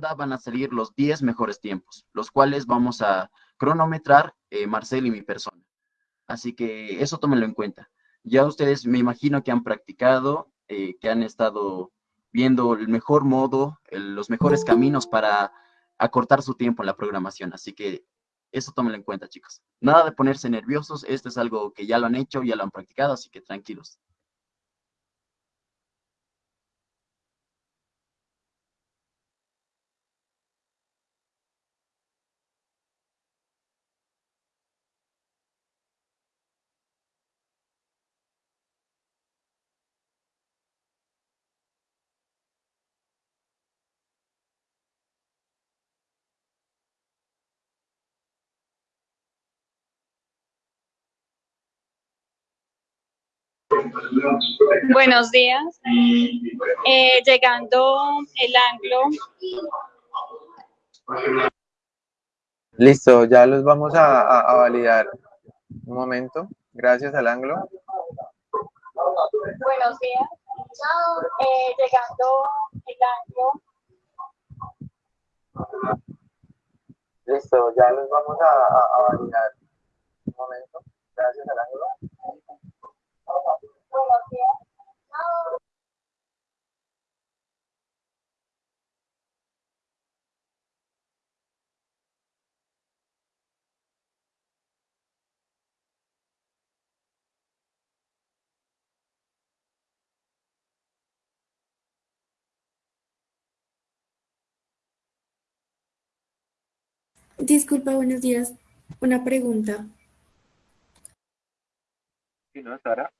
van a salir los 10 mejores tiempos, los cuales vamos a cronometrar eh, Marcel y mi persona. Así que eso tómenlo en cuenta. Ya ustedes me imagino que han practicado, eh, que han estado viendo el mejor modo, los mejores caminos para acortar su tiempo en la programación. Así que eso tómenlo en cuenta, chicos. Nada de ponerse nerviosos. Esto es algo que ya lo han hecho, ya lo han practicado, así que tranquilos. Buenos días. Eh, llegando el anglo. Listo, ya los vamos a, validar. Un momento. Gracias al anglo. Buenos días. Eh, llegando el anglo. Listo, ya los vamos a validar. Un momento. Gracias al Disculpa, buenos días. Una pregunta. Sí, ¿no, Sara?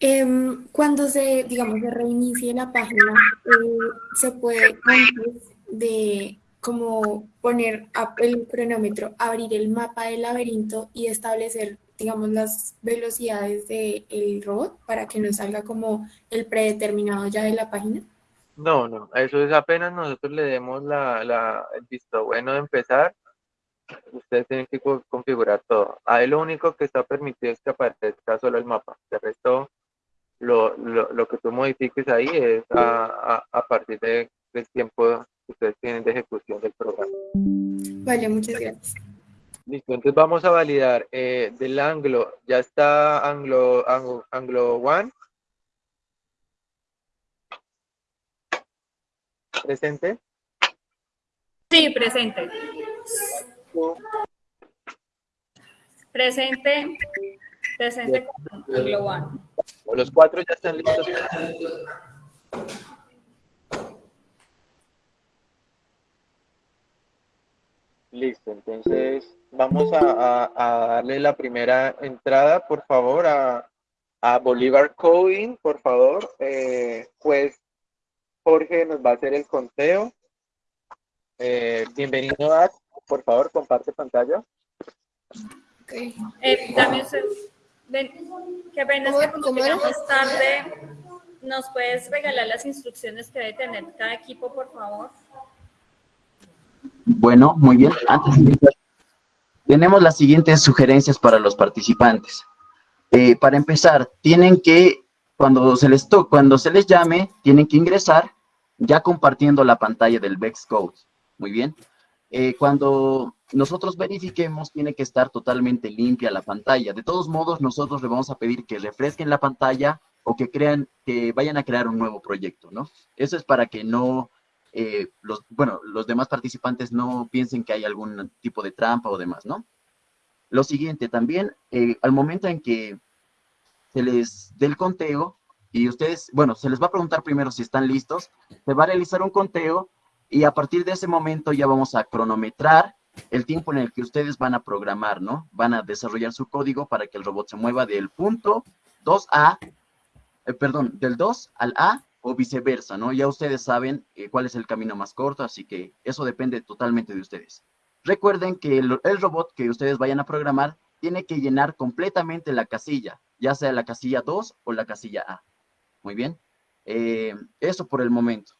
Em, cuando se, digamos, se reinicie la página, eh, se puede antes de como poner el cronómetro, abrir el mapa del laberinto y establecer, digamos, las velocidades del robot para que nos salga como el predeterminado ya de la página. No, no, eso es apenas nosotros le demos la, la, el visto bueno de empezar, ustedes tienen que configurar todo. Ahí lo único que está permitido es que aparezca solo el mapa, de resto lo, lo, lo, que tú modifiques ahí es a, a, partir de, del tiempo que ustedes tienen de ejecución del programa. Vale, muchas gracias. Listo, entonces vamos a validar eh, del ángulo, ya está ángulo, ángulo, ángulo one. ¿Presente? Sí, presente. Presente. Presente con ángulo one. Los cuatro ya están listos. Listo, entonces vamos a, darle la primera entrada, por favor, a, a Bolívar Coding, por favor. Eh, pues Jorge nos va a hacer el conteo. Eh, bienvenido, a, por favor, comparte pantalla. Okay. Eh, dame Ven, qué pena es que como llegamos tarde, ¿nos puedes regalar las instrucciones que debe tener cada equipo, por favor? Bueno, muy bien. Antes tenemos las siguientes sugerencias para los participantes. Eh, para empezar, tienen que, cuando se, les cuando se les llame, tienen que ingresar ya compartiendo la pantalla del Vex Code. Muy bien. Eh, cuando nosotros verifiquemos, tiene que estar totalmente limpia la pantalla. De todos modos, nosotros le vamos a pedir que refresquen la pantalla o que crean, que vayan a crear un nuevo proyecto, ¿no? Eso es para que no, eh, los, bueno, los demás participantes no piensen que hay algún tipo de trampa o demás, ¿no? Lo siguiente, también, eh, al momento en que se les dé el conteo, y ustedes, bueno, se les va a preguntar primero si están listos, se va a realizar un conteo y a partir de ese momento ya vamos a cronometrar el tiempo en el que ustedes van a programar, ¿no? Van a desarrollar su código para que el robot se mueva del punto 2A, eh, perdón, del 2 al A o viceversa, ¿no? Ya ustedes saben eh, cuál es el camino más corto, así que eso depende totalmente de ustedes. Recuerden que el, robot que ustedes vayan a programar tiene que llenar completamente la casilla, ya sea la casilla 2 o la casilla A. Muy bien. Eh, eso por el momento.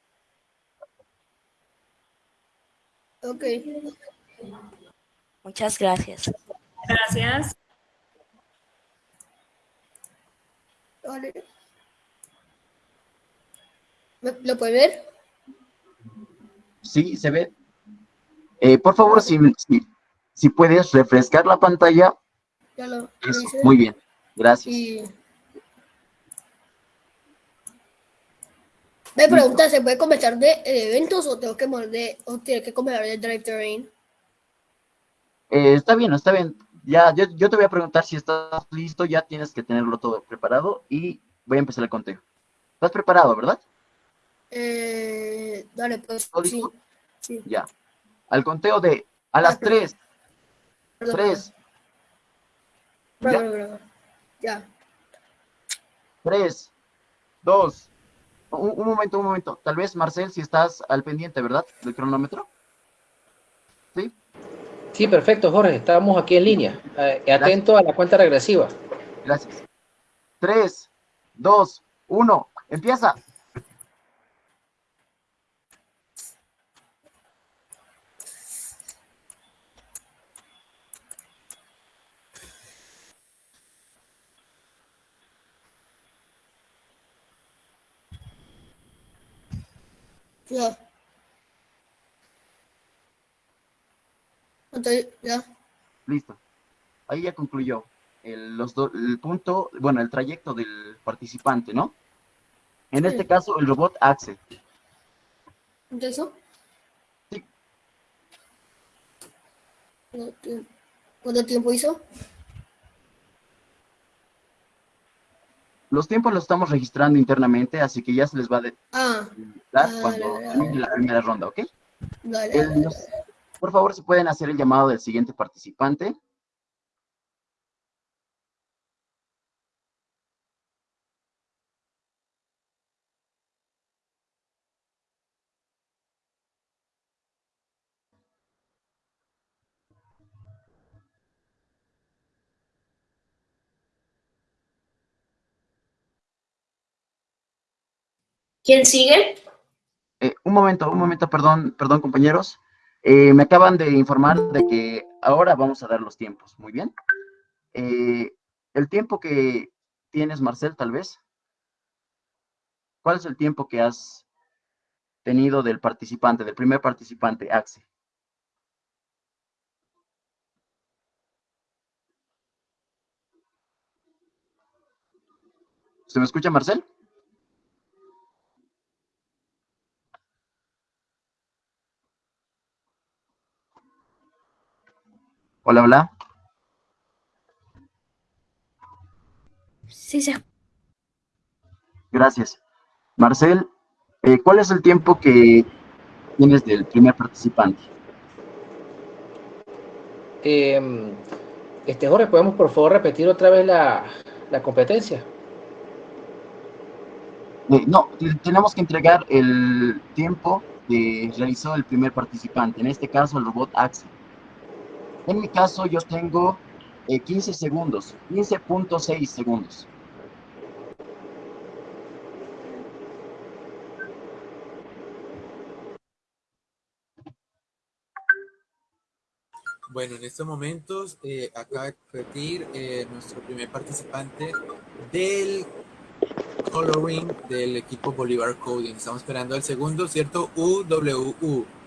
Ok. Muchas gracias. Gracias. ¿Lo puede ver? Sí, se ve. Eh, por favor, si, si, puedes refrescar la pantalla. Ya lo, muy bien, gracias. Me pregunta, ¿se puede comenzar de, eventos o tengo que de, o tiene que comenzar de Drive Terrain? Eh, está bien, está bien. Ya, yo, yo, te voy a preguntar si estás listo, ya tienes que tenerlo todo preparado y voy a empezar el conteo. ¿Estás preparado, verdad? Eh, dale, pues. Sí, sí. Ya. Al conteo de a las 3. 3. Ya. 3, 2, un, momento, un momento. Tal vez, Marcel, si estás al pendiente, ¿verdad? Del cronómetro. ¿Sí? Sí, perfecto, Jorge. Estábamos aquí en línea. Eh, atento a la cuenta regresiva. Gracias. 3, 2, 1. Empieza. Ya. Ya. Listo. Ahí ya concluyó el, los el punto, bueno, el trayecto del participante, ¿no? En este caso, el robot Axel. ¿Eso? Sí. ¿Cuánto tiempo hizo? Los tiempos los estamos registrando internamente, así que ya se les va a ah, dar cuando termine la primera ronda, ¿ok? por favor, si pueden hacer el llamado del siguiente participante. ¿Quién sigue? Eh, un momento, un momento, perdón, perdón, compañeros. Eh, me acaban de informar de que ahora vamos a dar los tiempos. Muy bien. Eh, el tiempo que tienes, Marcel, tal vez. ¿Cuál es el tiempo que has tenido del participante, del primer participante, Axel? ¿Se me escucha, Marcel? Hola, hola. Sí, sí. Gracias. Marcel, eh, ¿cuál es el tiempo que tienes del primer participante? Em, este Jorge, ¿podemos por favor repetir otra vez la, competencia? Eh, no, tenemos que entregar el tiempo que realizó el primer participante, en este caso el robot Axel. En mi caso yo tengo 15 eh, segundos, 15.6 segundos. Bueno, en estos momentos eh, acaba de repetir eh, nuestro primer participante del coloring del equipo Bolívar Coding. Estamos esperando el segundo, ¿cierto? UWU.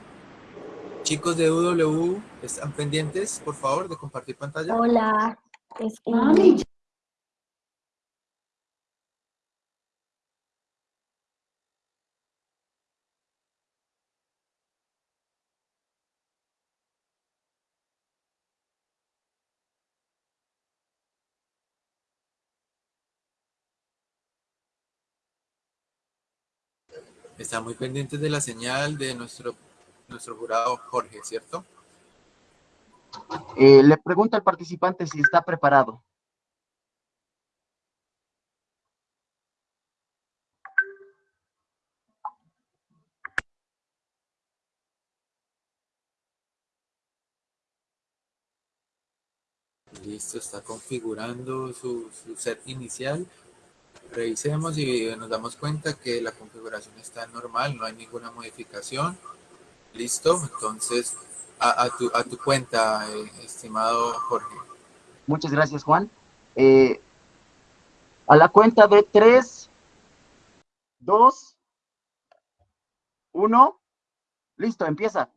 Chicos de UW, ¿están pendientes, por favor, de compartir pantalla? Hola. Están muy pendientes de la señal de nuestro nuestro jurado Jorge, ¿cierto? Eh, le pregunta al participante si está preparado. Listo, está configurando su, su, set inicial. Revisemos y nos damos cuenta que la configuración está normal, no hay ninguna modificación. Listo, entonces a, tu, a tu, cuenta, eh, estimado Jorge. Muchas gracias, Juan. Eh, a la cuenta de 3, 2, 1, Listo, empieza.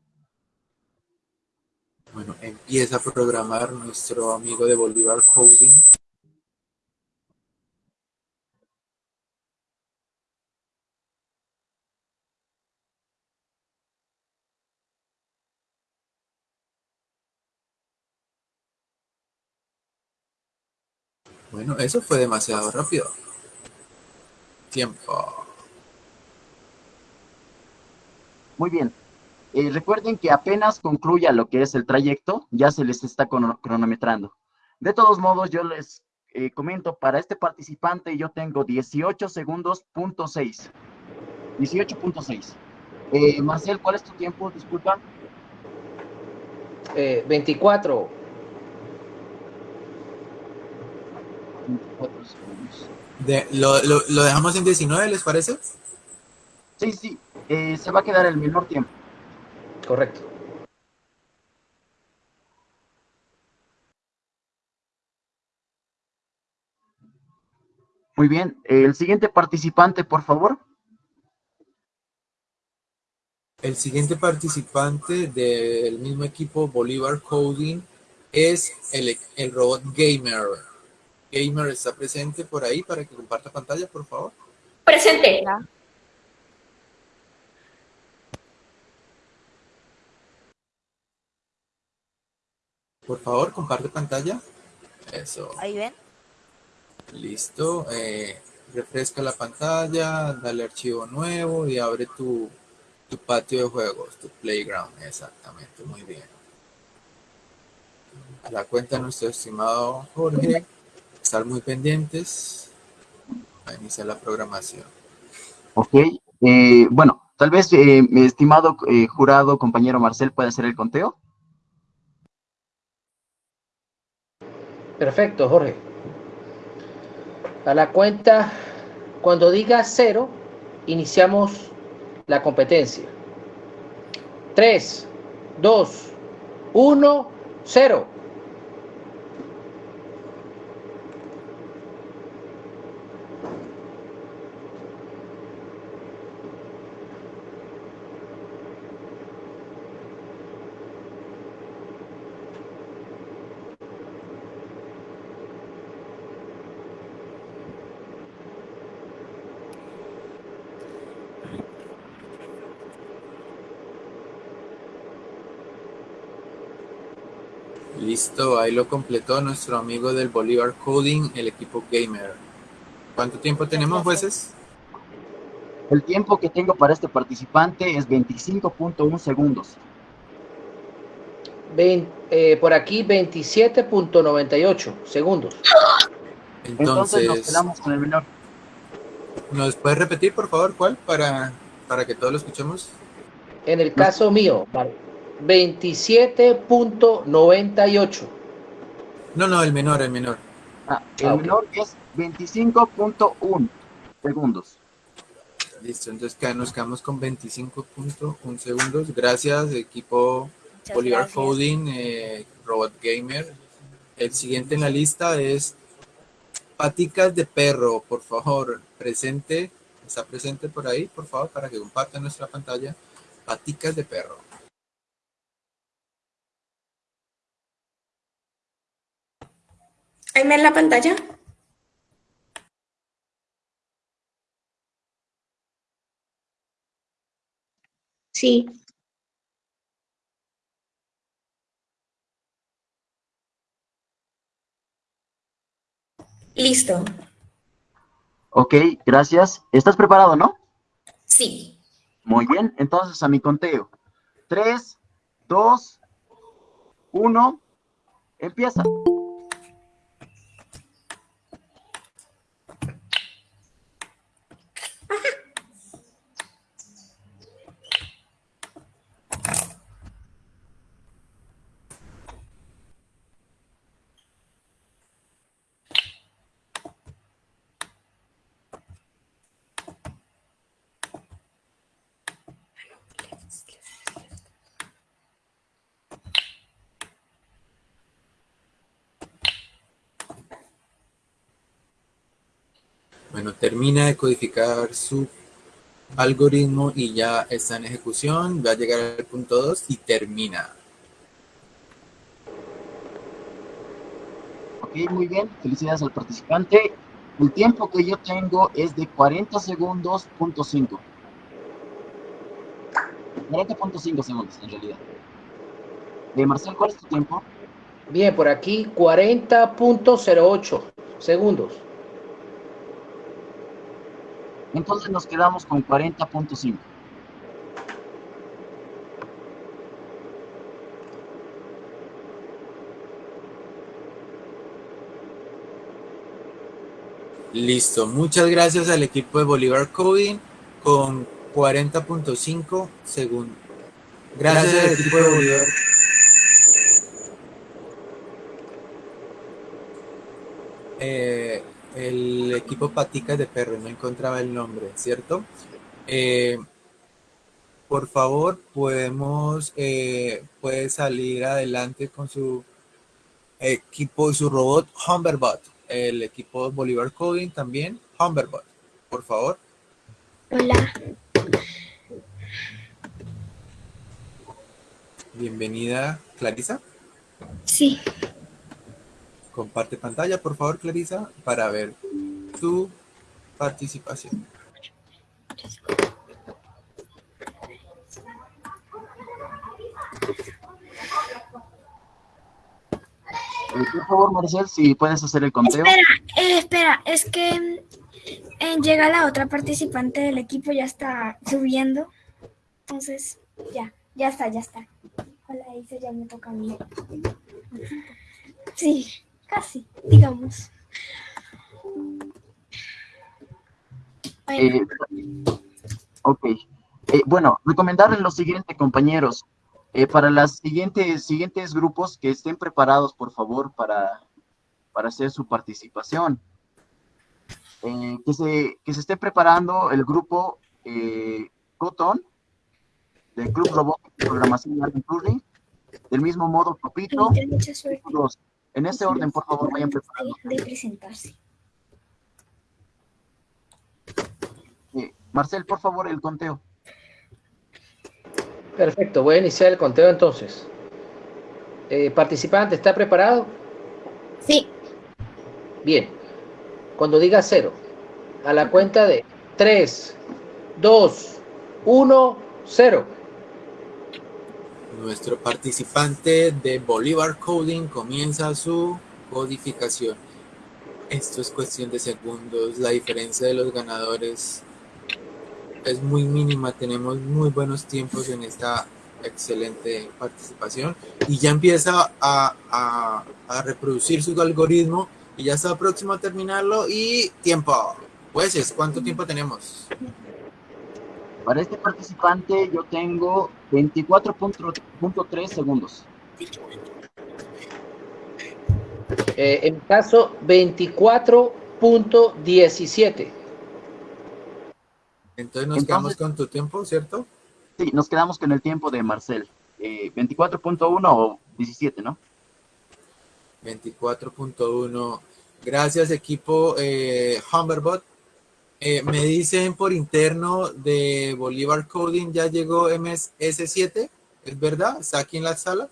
Bueno, empieza a programar nuestro amigo de Bolívar Coding. Bueno, eso fue demasiado rápido. Tiempo. Muy bien. Eh, recuerden que apenas concluya lo que es el trayecto, ya se les está cronometrando. De todos modos, yo les eh, comento, para este participante yo tengo 18 segundos, punto 6. 18.6. Eh, Marcel, ¿cuál es tu tiempo? Disculpa. 24. 24 segundos. De, lo, lo, lo, dejamos en 19, ¿les parece? Sí, sí, eh, se va a quedar el menor tiempo. Correcto. Muy bien, el siguiente participante, por favor. El siguiente participante del mismo equipo Bolívar Coding es el, el robot Gamer. Gamer está presente por ahí para que comparta pantalla, por favor. Presente. Por favor, comparte pantalla. Eso. Ahí ven. Listo. Eh, refresca la pantalla, dale archivo nuevo y abre tu, tu patio de juegos, tu playground. Exactamente, muy bien. A la cuenta nuestro estimado Jorge. Estar muy pendientes a iniciar la programación. Ok. Eh, bueno, tal vez eh, mi estimado eh, jurado, compañero Marcel, puede hacer el conteo. Perfecto, Jorge. A la cuenta, cuando diga cero, iniciamos la competencia. 3, 2, 1, 0. Ahí lo completó nuestro amigo del Bolívar Coding, el equipo gamer. ¿Cuánto tiempo tenemos, jueces? El tiempo que tengo para este participante es 25.1 segundos. Eh, por aquí 27.98 segundos. Entonces, Entonces, nos quedamos con el menor. ¿Nos puede repetir, por favor, cuál? Para, para que todos lo escuchemos. En el caso mío, vale. 27.98. No, no, el menor, el menor. Ah, el ah, menor okay. es 25.1 segundos. Listo, entonces nos quedamos con 25.1 segundos. Gracias, equipo Muchas Bolívar gracias. Coding, eh, Robot Gamer. El siguiente en la lista es Paticas de Perro, por favor, presente. Está presente por ahí, por favor, para que comparta nuestra pantalla. Paticas de Perro. ¿Ahí ven la pantalla? Sí. Listo. Ok, gracias. ¿Estás preparado, no? Sí. Muy bien, entonces a mi conteo. Tres, dos, uno, empieza. Bueno, termina de codificar su algoritmo y ya está en ejecución, va a llegar al punto 2 y termina. Ok, muy bien, felicidades al participante. El tiempo que yo tengo es de 40 segundos, punto 5. 40.5 segundos en realidad. De Marcel, ¿cuál es tu tiempo? Bien, por aquí 40.08 segundos. Entonces nos quedamos con 40.5. Listo, muchas gracias al equipo de Bolívar Coding con 40.5 segundos. Gracias, al equipo de Bolívar. Eh, el equipo Paticas de Perro, no encontraba el nombre, ¿cierto? Eh, por favor, podemos, eh, puede salir adelante con su equipo y su robot Humberbot, el equipo Bolívar Coding también, Humberbot, por favor. Hola. Bienvenida, Clarisa. Sí. Comparte pantalla, por favor, Clarisa, para ver tu participación. Eh, por favor, Marcel, si puedes hacer el conteo. Espera, eh, espera, es que eh, llega la otra participante del equipo, ya está subiendo. Entonces, ya, ya está, ya está. Hola, dice, ya me toca a mí. Sí, casi, digamos. Eh, ok. Eh, bueno, recomendarles lo siguiente, compañeros. Eh, para los siguientes, siguientes grupos que estén preparados, por favor, para, para hacer su participación. Eh, que, se, que se esté preparando el grupo eh, Cotton, del Club Robot de Programación Allen Turing, del mismo modo los- en ese orden, por favor, vayan preparando. de, de presentarse. Eh, Marcel, por favor, el conteo. Perfecto, voy a iniciar el conteo entonces. Eh, participante, ¿está preparado? Sí, Bien. Cuando diga cero, a la cuenta de 3, 2, 1, 0. Nuestro participante de Bolívar Coding comienza su codificación. Esto es cuestión de segundos. La diferencia de los ganadores es muy mínima. Tenemos muy buenos tiempos en esta excelente participación. Y ya empieza a, a- a reproducir su algoritmo y ya está próximo a terminarlo. Y tiempo. Jueces, ¿cuánto tiempo tenemos? Para este participante yo tengo 24.3 segundos. Eh, en mi caso, 24.17. Entonces nos Entonces- quedamos con tu tiempo, ¿cierto? Sí, nos quedamos con el tiempo de Marcel. Eh, 24.1 o 17, ¿no? 24.1. Gracias, equipo eh, Humberbot. Eh, me dicen por interno de Bolívar Coding ya llegó MS7. ¿Es verdad? ¿Está aquí en la sala?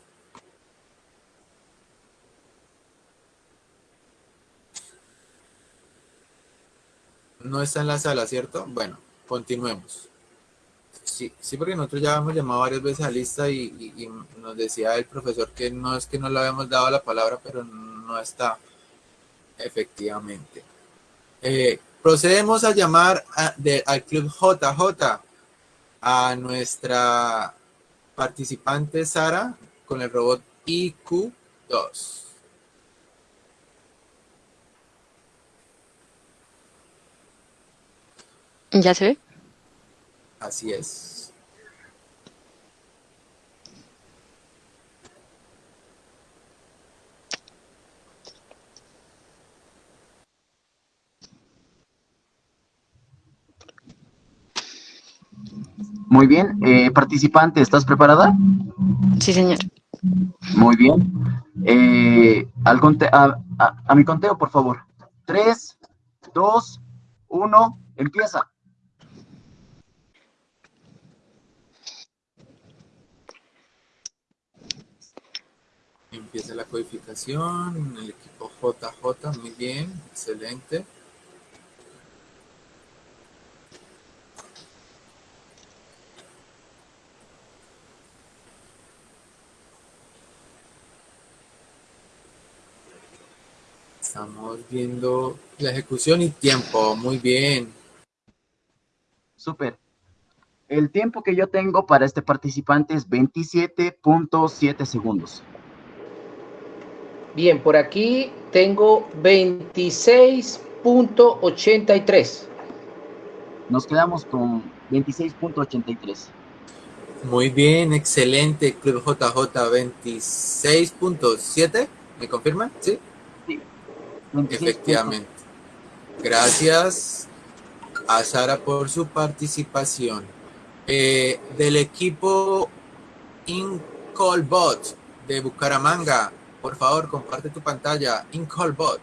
No está en la sala, ¿cierto? Bueno, continuemos. Sí, sí, porque nosotros ya hemos llamado varias veces a lista y, nos decía el profesor que no es que no le habíamos dado la palabra, pero no está efectivamente. Eh, procedemos a llamar a- de- al Club JJ a nuestra participante Sara con el robot IQ2. ¿Ya se ve? Así es. Muy bien. Eh, participante, ¿estás preparada? Sí, señor. Muy bien. Eh, al conte- a, a- a mi conteo, por favor. 3, 2, 1, empieza. Empieza la codificación, el equipo JJ, muy bien, excelente. Estamos viendo la ejecución y tiempo, muy bien. Súper. El tiempo que yo tengo para este participante es 27.7 segundos. Bien, por aquí tengo 26.83. Nos quedamos con 26.83. Muy bien, excelente. Club JJ 26.7. ¿Me confirman? Sí. Sí. Efectivamente. Gracias a Sara por su participación. Eh, del equipo Incolbot de Bucaramanga, por favor, comparte tu pantalla. Incolbot.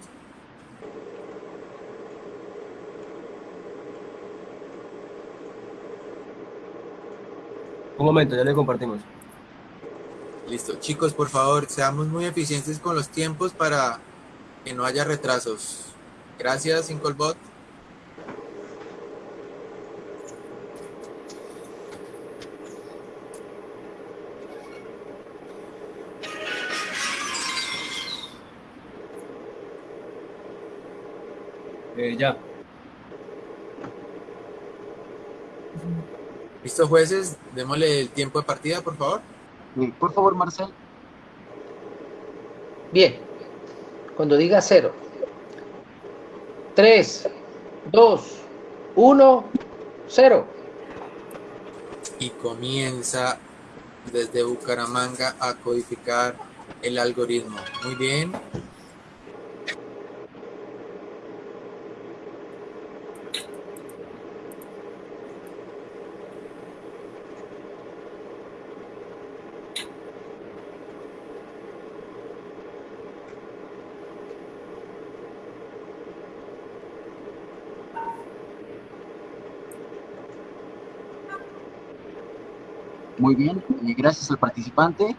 Un momento, ya le compartimos. Listo. Chicos, por favor, seamos muy eficientes con los tiempos para que no haya retrasos. Gracias, Incolbot. Eh, ya. ¿Listo, jueces? Démosle el tiempo de partida, por favor. Por favor, Marcel. Bien. Cuando diga cero. Tres, dos, uno, cero. Y comienza desde Bucaramanga a codificar el algoritmo. Muy bien. Muy bien, y gracias al participante.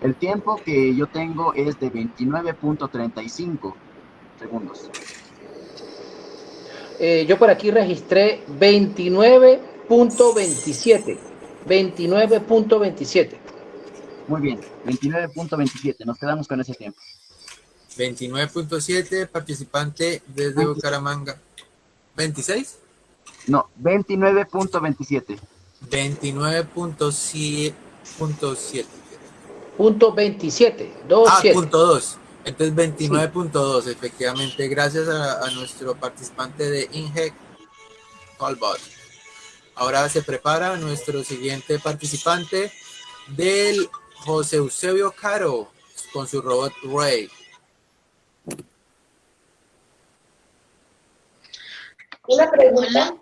El tiempo que yo tengo es de 29.35 segundos. Eh, yo por aquí registré 29.27. 29.27. Muy bien, 29.27. Nos quedamos con ese tiempo. 29.7, participante desde Bucaramanga. ¿26? No, 29.27. 29.7. Punto 27. 2, Ah, 7. punto 2. Entonces 29.2, efectivamente, gracias a, a nuestro participante de INGEC, Callbot. Ahora se prepara nuestro siguiente participante del José Eusebio Caro con su robot Ray. Una pregunta.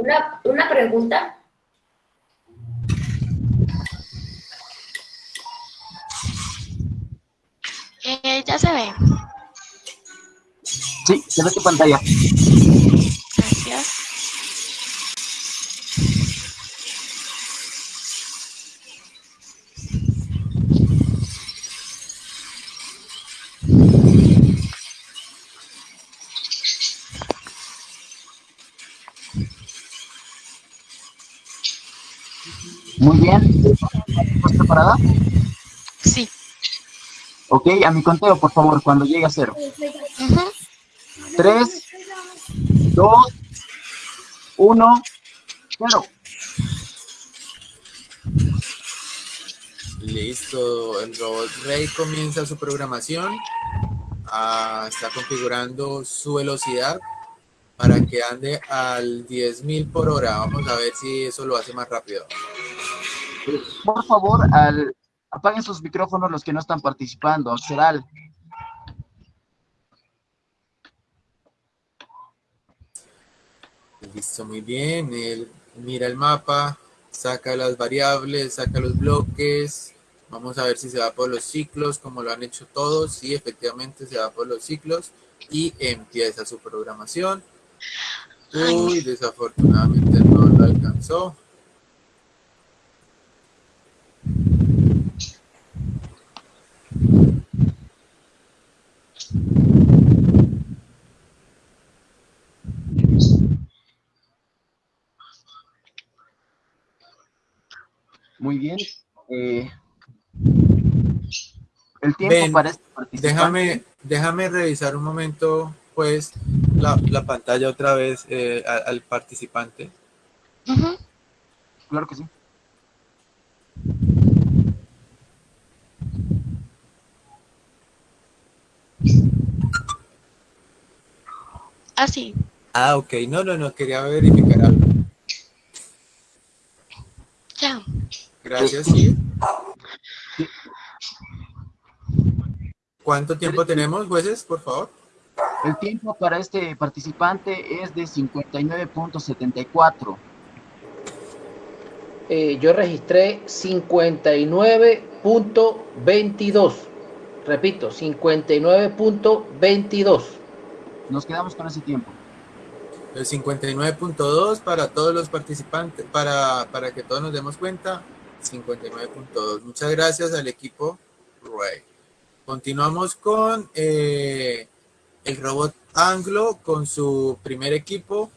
Una, una pregunta. Eh, ya se ve. Sí, se ve tu pantalla. Gracias. Muy bien. ¿Estás preparada? Sí. Ok, a mi conteo, por favor, cuando llegue a cero. Ujú. 3, 2, 1, 0. Listo, el robot Ray comienza su programación. Ah, está configurando su velocidad para que ande al 10.000 por hora. Vamos a ver si eso lo hace más rápido. Por favor, al, apaguen sus micrófonos los que no están participando. Axeral. Listo, muy bien. Él mira el mapa, saca las variables, saca los bloques. Vamos a ver si se va por los ciclos, como lo han hecho todos. Sí, efectivamente se va por los ciclos y empieza su programación. Uy, desafortunadamente no lo alcanzó. Muy bien. Eh, el tiempo para este participante. Déjame, déjame revisar un momento, pues, la, la pantalla otra vez eh, al, al participante. Claro que sí. Así. Ah, ok. No, no, no, quería verificar algo. Gracias, sí. ¿Cuánto tiempo tenemos, jueces, por favor? El tiempo para este participante es de 59.74. Eh, yo registré 59.22. Repito, 59.22. Nos quedamos con ese tiempo. El 59.2 para todos los participantes, para, para que todos nos demos cuenta, 59.2. Muchas gracias al equipo Ray. Continuamos con eh, el robot Anglo con su primer equipo,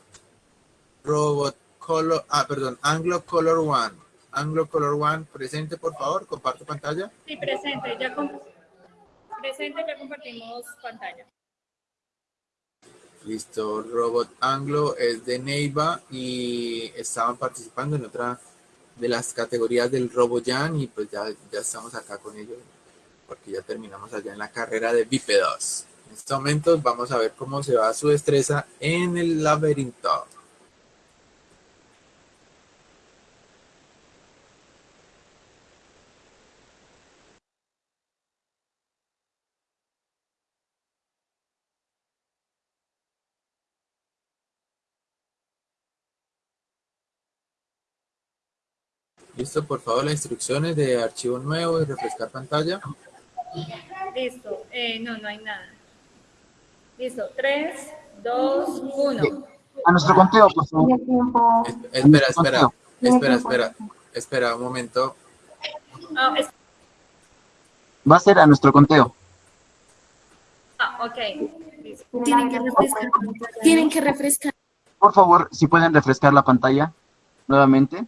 Robot Color, ah, perdón, Anglo Color One. Anglo Color One, presente por favor, comparte pantalla. Sí, presente, ya, com- presente, ya compartimos pantalla. Listo, Robot Anglo es de Neiva y estaban participando en otra de las categorías del RoboJan y pues ya, ya estamos acá con ellos porque ya terminamos allá en la carrera de bípedos. En estos momentos vamos a ver cómo se va su destreza en el laberinto. Listo, por favor, las instrucciones de archivo nuevo y refrescar pantalla. Listo, eh, no, no hay nada. Listo, 3, 2, 1. A nuestro conteo, por favor. Es- Espera, espera, espera, espera, espera un momento. Ah, es- Va a ser a nuestro conteo. ah, ok. Listo. Tienen que refrescar. Tienen que refrescar. Por favor, si pueden refrescar la pantalla nuevamente.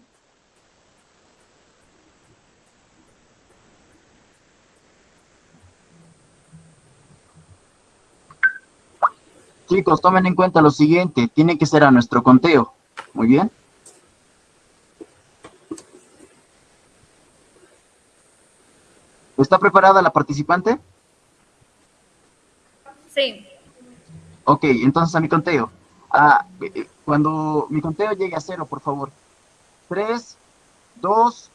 Chicos, tomen en cuenta lo siguiente, tiene que ser a nuestro conteo. Muy bien. ¿Está preparada la participante? Sí, Ok, entonces a mi conteo. Ah, eh, eh, cuando mi conteo llegue a cero, por favor. Tres, dos,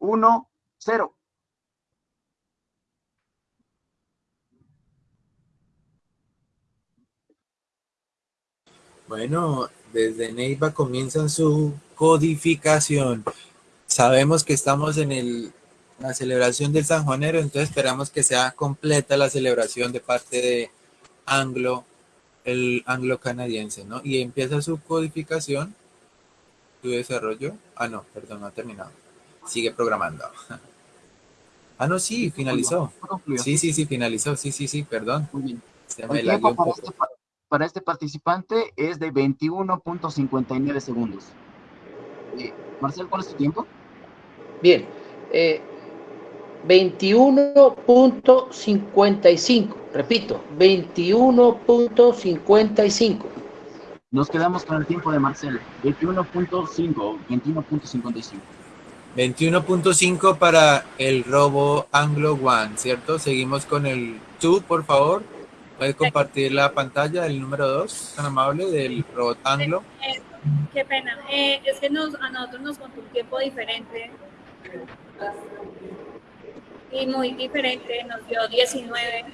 uno, cero. Bueno, desde Neiva comienzan su codificación. Sabemos que estamos en el, la celebración del San Juanero, entonces esperamos que sea completa la celebración de parte de Anglo, el anglo canadiense, ¿no? Y empieza su codificación, su desarrollo. Ah, no, perdón, no ha terminado. Sigue programando. Ah, no, sí, finalizó. Sí, sí, sí, finalizó. Sí, sí, sí, perdón. Muy bien. Se me El lagueó tiempo un para poco. pa- para este participante es de 21.59 segundos. Eh, Marcel, ¿cuál es tu tiempo? Bien. eh, 21.55. Repito, 21.55. Nos quedamos con el tiempo de Marcel. 21.5, 21.55. 21.5 para el robo Anglo One, ¿cierto? Seguimos con el 2, por favor. Puede compartir la pantalla, el número 2, tan amable, del robot Anglo. eh, qué pena. Eh, es que nos, a nosotros nos contó un tiempo diferente. Y muy diferente, nos dio 19.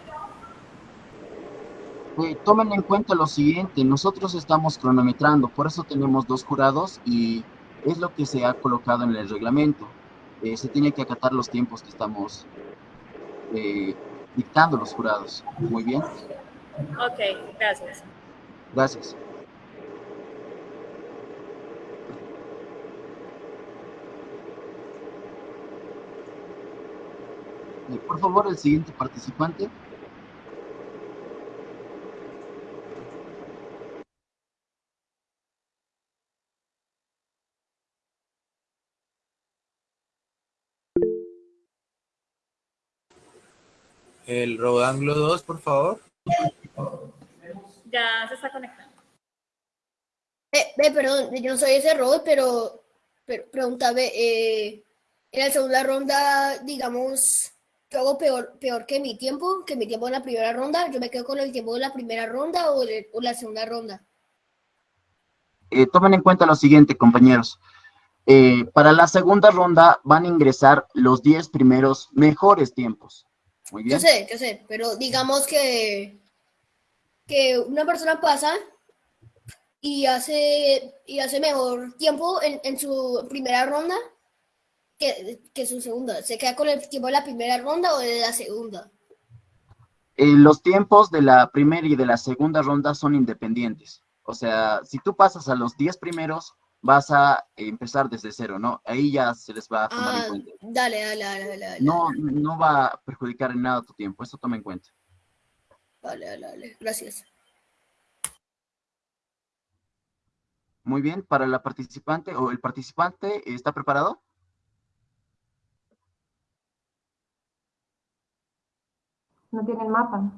Eh, tomen en cuenta lo siguiente, nosotros estamos cronometrando, por eso tenemos dos jurados y es lo que se ha colocado en el reglamento. Eh, se tiene que acatar los tiempos que estamos eh, dictando los jurados. Muy bien, Ok, gracias. Gracias. Por favor, el siguiente participante. El Rodanglo 2, por favor. Ya se está conectando. Eh, eh, perdón, yo no soy ese robot, pero, pero pregúntame, eh, en la segunda ronda, digamos, yo hago peor, peor que mi tiempo, que mi tiempo en la primera ronda, yo me quedo con el tiempo de la primera ronda o, de, o la segunda ronda. Eh, tomen en cuenta lo siguiente, compañeros. Eh, para la segunda ronda van a ingresar los 10 primeros mejores tiempos. Muy bien. Yo sé, yo sé, pero digamos que, que una persona pasa y hace, y hace mejor tiempo en, en su primera ronda que, que, su segunda. ¿Se queda con el tiempo de la primera ronda o de la segunda? Eh, los tiempos de la primera y de la segunda ronda son independientes. O sea, si tú pasas a los 10 primeros, vas a empezar desde cero, ¿no? Ahí ya se les va a tomar ah, en cuenta. Dale, dale, dale, dale, dale. No, no va a perjudicar en nada tu tiempo, eso toma en cuenta. Dale, dale, dale. Gracias. Muy bien, para la participante o el participante, ¿está preparado? No tiene el mapa.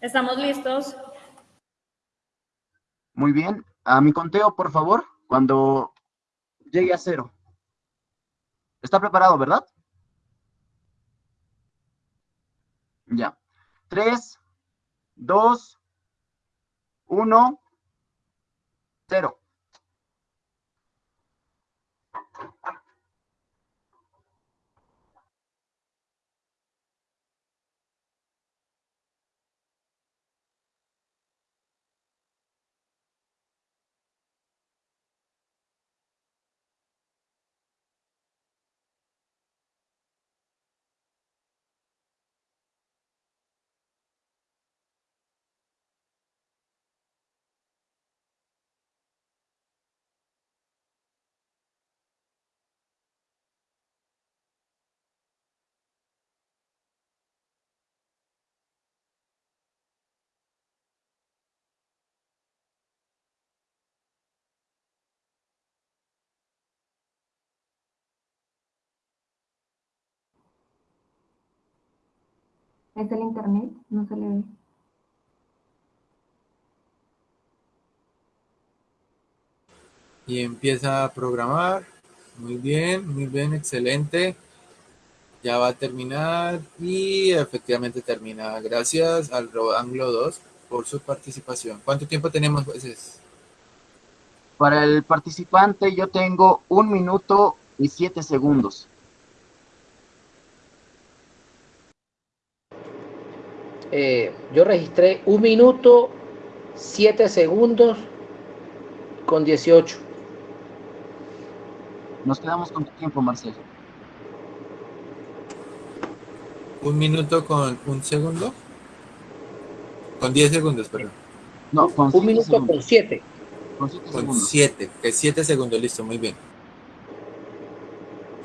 ¿Estamos listos? Muy bien. A mi conteo, por favor, cuando llegue a cero. ¿Está preparado, verdad? Ya. Tres, dos, uno, cero. ¿Es el internet? No se le ve. Y empieza a programar. Muy bien, muy bien, excelente. Ya va a terminar y efectivamente termina. Gracias al Anglo 2 por su participación. ¿Cuánto tiempo tenemos, jueces? Para el participante yo tengo un minuto y siete segundos. Eh, yo registré un minuto, siete segundos con 18. Nos quedamos con tu tiempo, Marcel. Un minuto con un segundo. Con 10 segundos, perdón. No, con un minuto segundos. con 7. Con siete Con segundos. 7, que 7 segundos, listo, muy bien.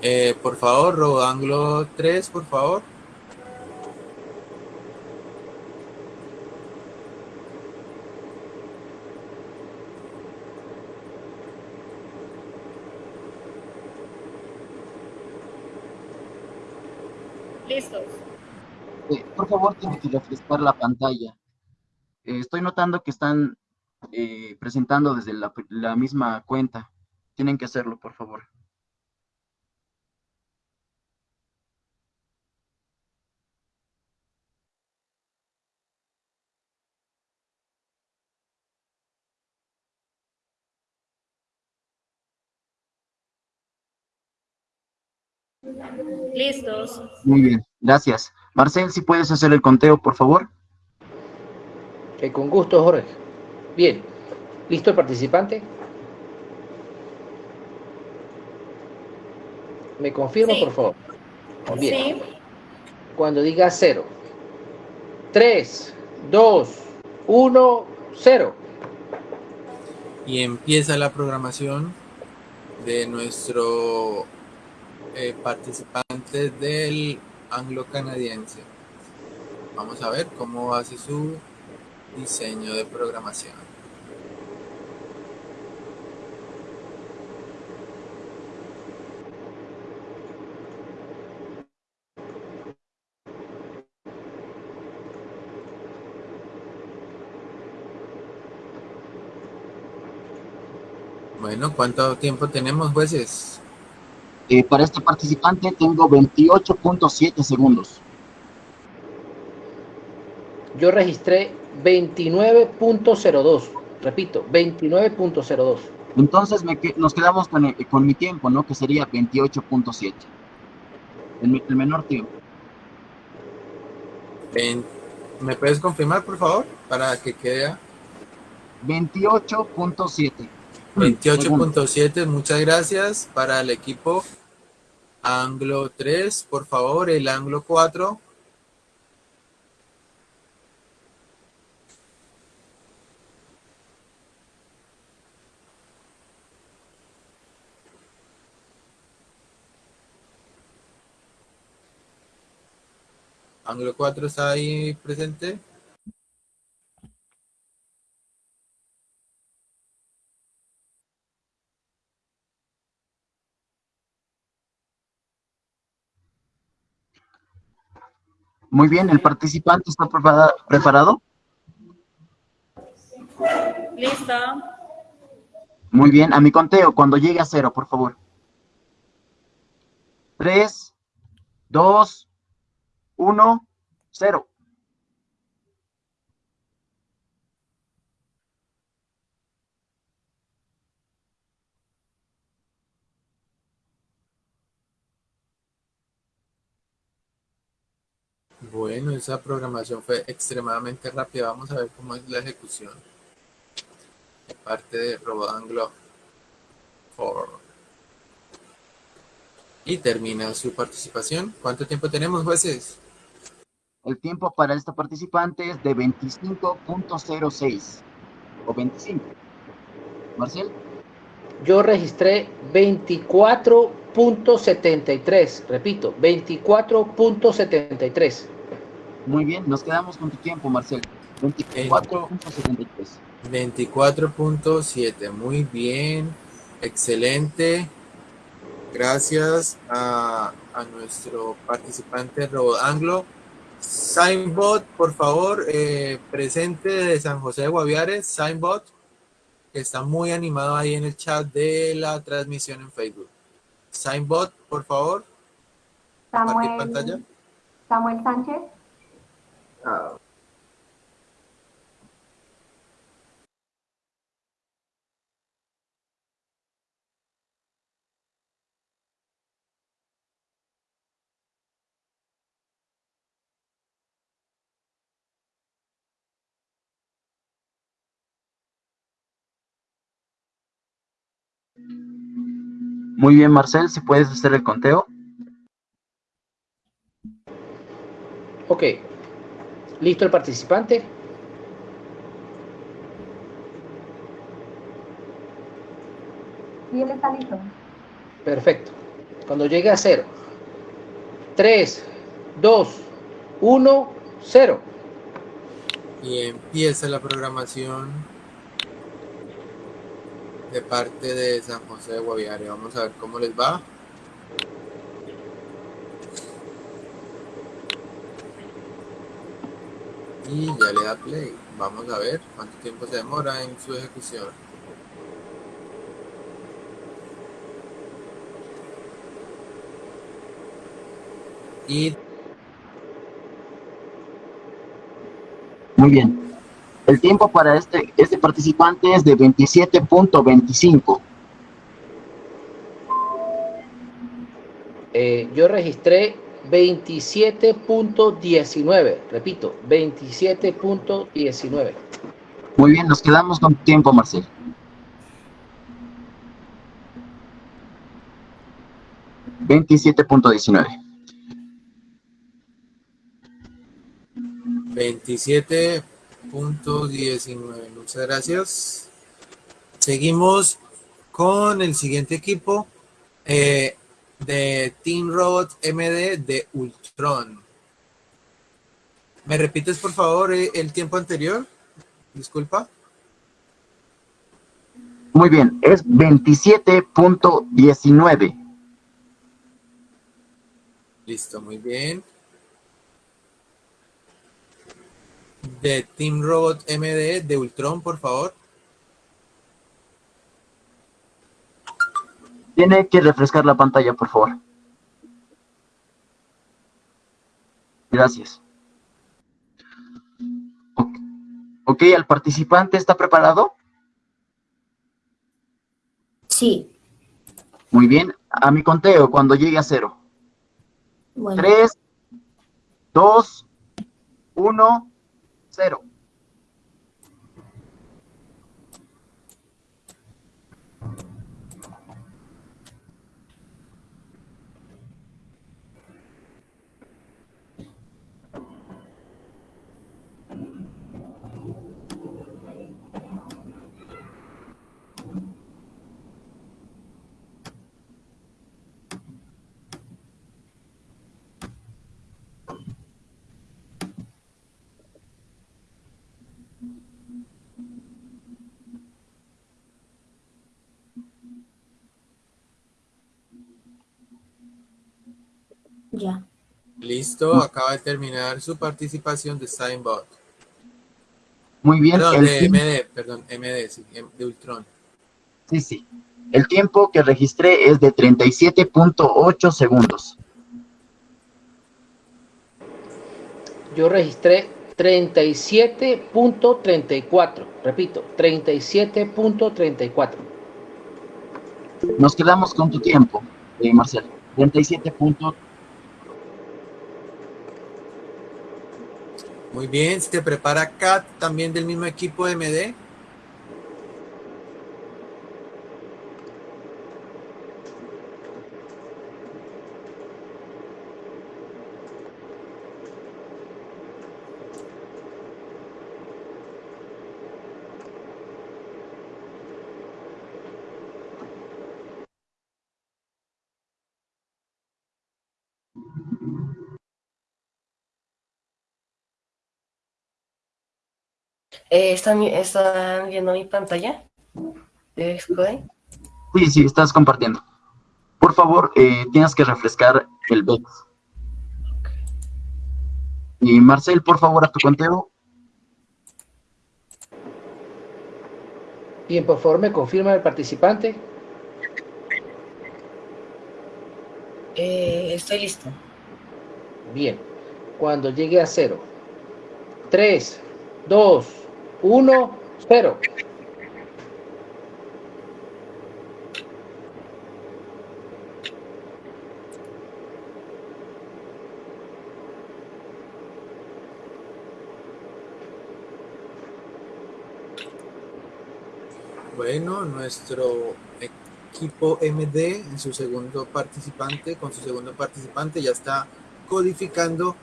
Eh, por favor, Rodanglo 3, por favor. Listos. Eh, por favor, tiene que refrescar la pantalla. Eh, estoy notando que están eh, presentando desde la misma cuenta. Tienen que hacerlo, por favor. Listos. Muy bien, gracias. Marcel, si puedes hacer el conteo, por favor. Eh, con gusto, Jorge. Bien. ¿Listo el participante? ¿Me confirma, Sí. por favor? Bien. Sí. Cuando diga cero. 3, 2, 1, 0. Y empieza la programación de nuestro eh, participantes del anglo-canadiense. Vamos a ver cómo hace su diseño de programación. Bueno, ¿cuánto tiempo tenemos, jueces? Eh, para este participante tengo 28.7 segundos. Yo registré 29.02. Repito, 29.02. Entonces me nos quedamos con, el- con mi tiempo, ¿no? Que sería 28.7. El, el menor tiempo. Ven- ¿Me puedes confirmar, por favor? Para que quede 28.7. 28.7. Muchas gracias. Para el equipo Anglo 3, por favor, el Anglo 4. Anglo 4 está ahí presente. Muy bien, el participante está prepara- preparado. Listo. Muy bien, a mi conteo, cuando llegue a cero, por favor. Tres, dos, uno, cero. Bueno, esa programación fue extremadamente rápida. Vamos a ver cómo es la ejecución. de Parte de Robot Anglo 4. Y termina su participación. ¿Cuánto tiempo tenemos, jueces? El tiempo para este participante es de 25.06 o 25. Marcel, Yo registré 24.73. Repito, 24.73. muy bien, nos quedamos con tu tiempo, Marcel. 24.73. 24.7. Muy bien. Excelente. Gracias a, a nuestro participante Robot Anglo. Signbot, por favor, eh, presente de San José de Guaviare. Signbot, que está muy animado ahí en el chat de la transmisión en Facebook. Signbot, por favor, compartir pantalla. Samuel, Samuel Sánchez. Muy bien, Marcel, si puedes hacer el conteo. Ok. ¿Listo el participante? Y él está listo. Perfecto. Cuando llegue a cero. 3, 2, 1, 0. Y empieza la programación de parte de San José de Guaviare. Vamos a ver cómo les va. Y ya le da play. Vamos a ver cuánto tiempo se demora en su ejecución. Y Muy bien. El tiempo para este, este participante es de 27.25. Eh, yo registré 27.19. Repito, 27.19. Muy bien, nos quedamos con tiempo, Marcel. Veintisiete punto diecinueve. 27.19. Muchas gracias. Seguimos con el siguiente equipo eh, de Team Robot MD de Ultron. ¿Me repites, por favor, eh, el tiempo anterior? Disculpa. Muy bien, es 27.19. Listo, muy bien. De Team Robot MD de Ultron, por favor. Tiene que refrescar la pantalla, por favor. Gracias. Ok, ¿al participante está preparado? Sí. Muy bien. A mi conteo, cuando llegue a cero. Bueno. Tres, dos, uno, cero. Ya. Listo, acaba de terminar su participación de Steinbot. Muy bien. Perdón, el de tiempo- MD, perdón, MD, sí, de Ultron. Sí, sí. El tiempo que registré es de 37.8 segundos. Yo registré 37.34. Repito, 37.34. Nos quedamos con tu tiempo, eh, Marcel. 37 Muy bien, se prepara Kat, también del mismo equipo MD. Eh, ¿están, vi- ¿Están viendo mi pantalla? ¿De? Sí, sí, estás compartiendo. Por favor, eh, tienes que refrescar el BEX. Y Marcel, por favor, a tu conteo. Bien, por favor, me confirma el participante. Eh, estoy listo. Bien. Cuando llegue a cero. 3, 2, 1, 0. Bueno, nuestro equipo MD en su segundo participante, con su segundo participante ya está codificando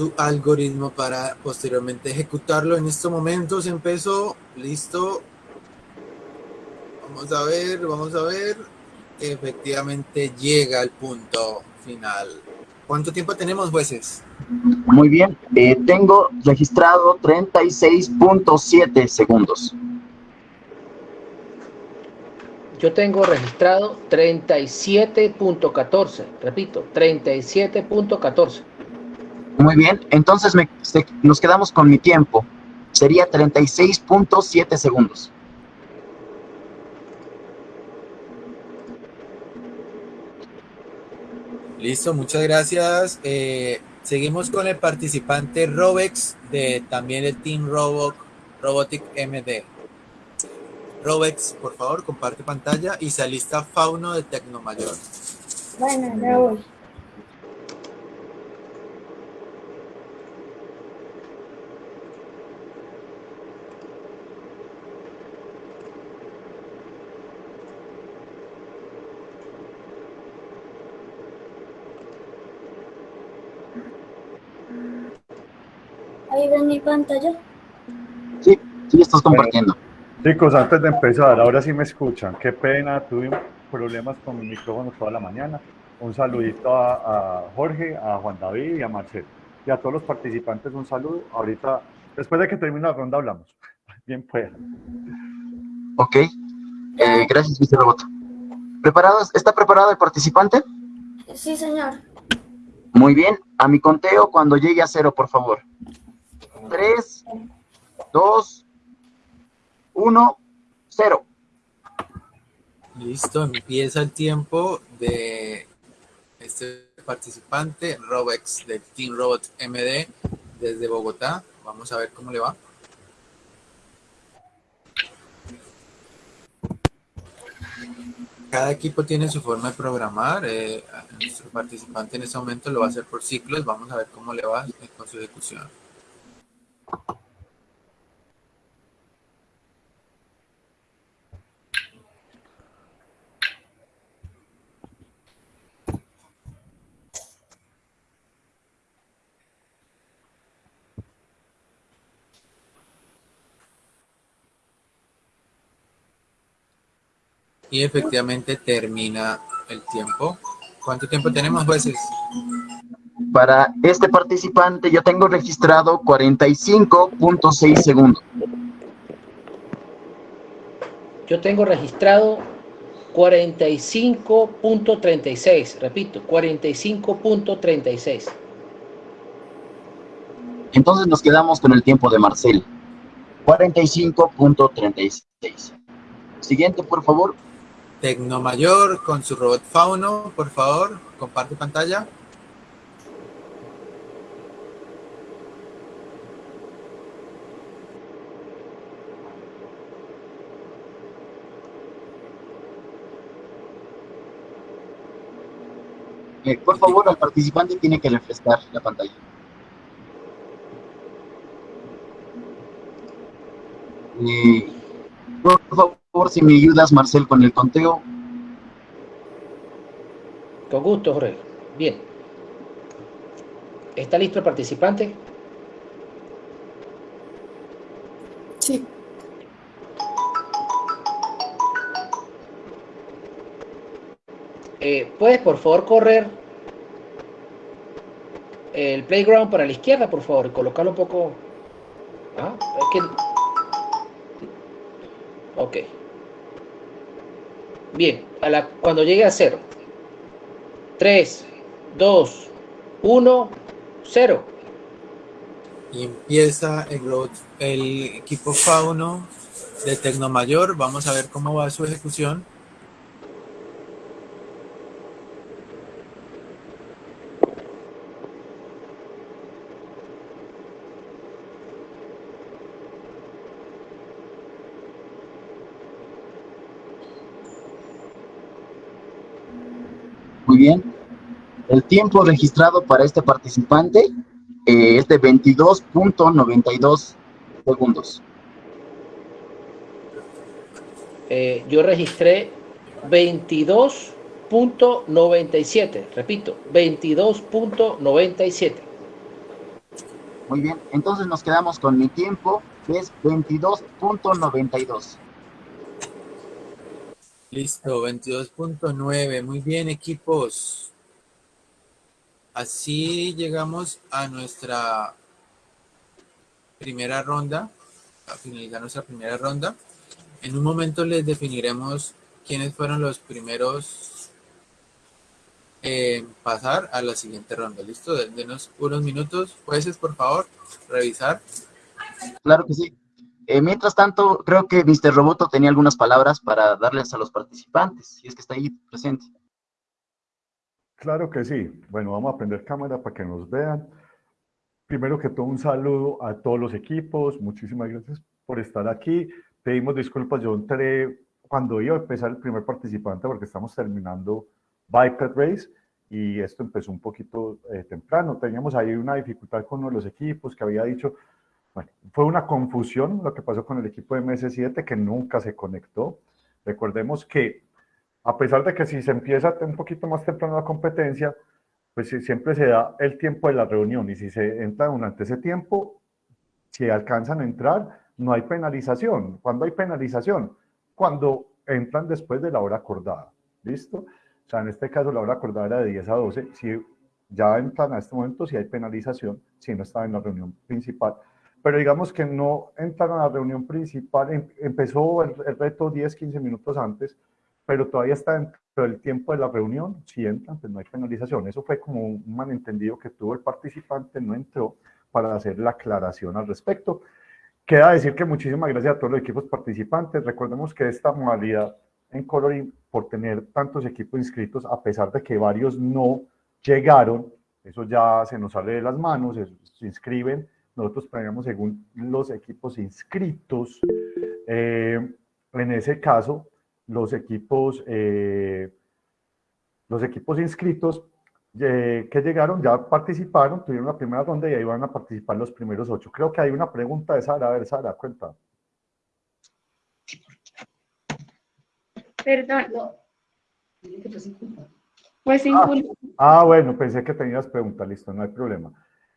su algoritmo para posteriormente ejecutarlo. En estos momentos empezó, listo. Vamos a ver, vamos a ver. Efectivamente llega al punto final. ¿Cuánto tiempo tenemos, jueces? Muy bien. eh, tengo registrado 36.7 segundos. Yo tengo registrado 37.14. Repito, 37.14. Muy bien. Entonces me- se- nos quedamos con mi tiempo. Sería 36.7 segundos. Listo, muchas gracias. Eh, seguimos con el participante Robex de también el Team Robo, Robotic MD. Robex, por favor, comparte pantalla y se alista Fauno de Tecnomayor. Bueno, ya voy. Ven mi pantalla. Sí, sí, estás compartiendo. Chicos, antes de empezar, ahora sí me escuchan. Qué pena, tuve problemas con mi micrófono toda la mañana. Un saludito a, a Jorge, a Juan David y a Marcel. Y a todos los participantes un saludo. Ahorita, después de que termine la ronda, hablamos. Bien pueda. Ok. Eh, gracias, Mr. Robot. ¿Preparados? ¿Está preparado el participante? Sí, señor. Muy bien. A mi conteo cuando llegue a cero, por favor. Tres, dos, uno, cero. Listo, empieza el tiempo de este participante, Robex de Team Robot MD desde Bogotá. Vamos a ver cómo le va. Cada equipo tiene su forma de programar. Eh, nuestro participante en este momento lo va a hacer por ciclos. Vamos a ver cómo le va con su ejecución. Y efectivamente termina el tiempo. ¿Cuánto tiempo tenemos, jueces? Para este participante yo tengo registrado 45.6 segundos. Yo tengo registrado 45.36, repito, 45.36. Entonces nos quedamos con el tiempo de Marcel. 45.36. Siguiente, por favor. Tecnomayor con su robot Fauno, por favor, comparte pantalla. Eh, por favor, el participante tiene que refrescar la pantalla. Eh, por favor, si me ayudas, Marcel, con el conteo. Con gusto, Jorge. Bien. ¿Está listo el participante? Sí. Eh, ¿Puedes, por favor, correr el playground para la izquierda, por favor, y colocarlo un poco... Ah, es que... Ok. Bien, a la, cuando llegue a cero. 3, 2, 1, 0. Y empieza el, el equipo Fauno de Tecnomayor. Vamos a ver cómo va su ejecución. Muy bien. El tiempo registrado para este participante eh, es de 22.92 segundos. Eh, yo registré 22.97, repito, 22.97. Muy bien, entonces nos quedamos con mi tiempo, que es 22.92. Listo, 22.9. Muy bien, equipos. Así llegamos a nuestra primera ronda, a finalizar nuestra primera ronda. En un momento les definiremos quiénes fueron los primeros en pasar a la siguiente ronda. ¿Listo? Denos unos minutos. Jueces, por favor, revisar. Claro que sí. Eh, mientras tanto, creo que Mr. Roboto tenía algunas palabras para darles a los participantes, si es que está ahí presente. Claro que sí. Bueno, vamos a prender cámara para que nos vean. Primero que todo, un saludo a todos los equipos. Muchísimas gracias por estar aquí. Pedimos disculpas, yo entré cuando iba a empezar el primer participante porque estamos terminando Biped Race y esto empezó un poquito eh, temprano. Teníamos ahí una dificultad con uno de los equipos que había dicho, bueno, fue una confusión lo que pasó con el equipo de MS7 que nunca se conectó. Recordemos que a pesar de que si se empieza un poquito más temprano la competencia, pues siempre se da el tiempo de la reunión y si se entra durante ese tiempo, si alcanzan a entrar, no hay penalización. ¿Cuándo hay penalización? Cuando entran después de la hora acordada. ¿Listo? O sea, en este caso la hora acordada era de 10 a 12. Si ya entran a este momento, si hay penalización, si no estaba en la reunión principal pero digamos que no entraron a la reunión principal, em, empezó el, reto 10, 15 minutos antes, pero todavía está dentro del tiempo de la reunión, si entran, pues no hay penalización. Eso fue como un malentendido que tuvo el participante, no entró para hacer la aclaración al respecto. Queda decir que muchísimas gracias a todos los equipos participantes. Recordemos que esta modalidad en Coloring por tener tantos equipos inscritos, a pesar de que varios no llegaron, eso ya se nos sale de las manos, se inscriben, nosotros premiamos según los equipos inscritos. Eh, en ese caso, los equipos, eh, los equipos inscritos eh, que llegaron ya participaron, tuvieron la primera ronda y ahí van a participar los primeros ocho. Creo que hay una pregunta de Sara. A ver, Sara, cuenta. Perdón. No. Pues sin ah, ah, bueno, pensé que tenías pregunta, listo, no hay problema.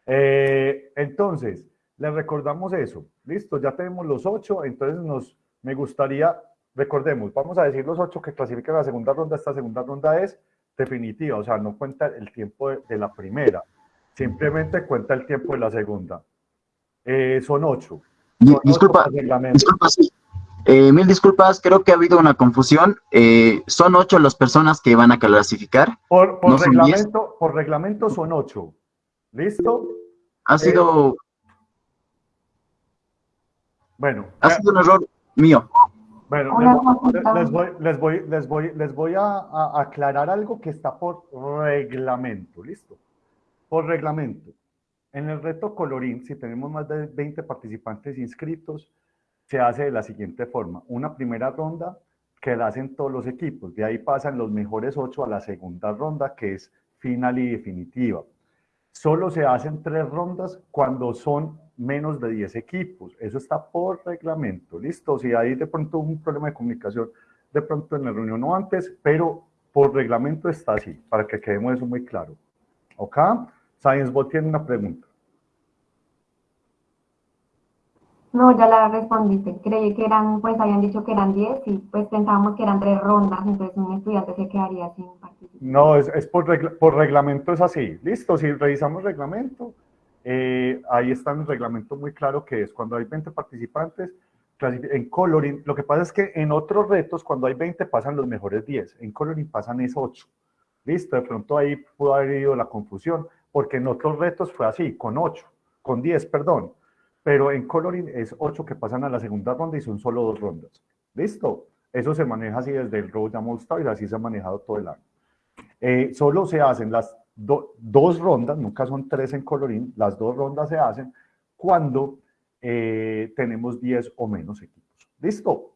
Eh, entonces, les recordamos eso, listo, ya tenemos los ocho, entonces nos, me gustaría, recordemos, vamos a decir los ocho que clasifican la segunda ronda, esta segunda ronda es definitiva, o sea, no cuenta el tiempo de, la primera, simplemente cuenta el tiempo de la segunda. Eh, son ocho. disculpa, disculpa eh, mil disculpas, creo que ha habido una confusión. Eh, son ocho las personas que van a clasificar. Por, reglamento, por reglamento son ocho. ¿Listo? Ha sido... Bueno. Ha sido un error mío. Bueno, les voy, les voy, les voy, les voy, a, aclarar algo que está por reglamento, ¿listo? Por reglamento. En el reto colorín, si tenemos más de 20 participantes inscritos, se hace de la siguiente forma. Una primera ronda que la hacen todos los equipos. De ahí pasan los mejores ocho a la segunda ronda, que es final y definitiva. Solo se hacen tres rondas cuando son menos de 10 equipos. Eso está por reglamento, ¿listo? Si hay de pronto un problema de comunicación, de pronto en la reunión o antes, pero por reglamento está así, para que quedemos eso muy claro. ¿Ok? ScienceBot tiene una pregunta. No, ya la respondiste. Creí que eran, pues habían dicho que eran 10 y pues pensábamos que eran tres rondas, entonces un estudiante se quedaría sin participar. No, es, es por, por reglamento es así. Listo, si revisamos reglamento, eh, ahí está el reglamento muy claro que es cuando hay 20 participantes, en coloring, lo que pasa es que en otros retos, cuando hay 20 pasan los mejores 10, en coloring pasan es 8. Listo, de pronto ahí pudo haber ido la confusión, porque en otros retos fue así, con 8, con 10, perdón, pero en coloring es 8 que pasan a la segunda ronda y son solo dos rondas. Listo, eso se maneja así desde el Road All Stars, así se ha manejado todo el año. Eh, solo se hacen las dos rondas, nunca son tres en colorín, las dos rondas se hacen cuando eh, tenemos 10 o menos equipos. ¿Listo?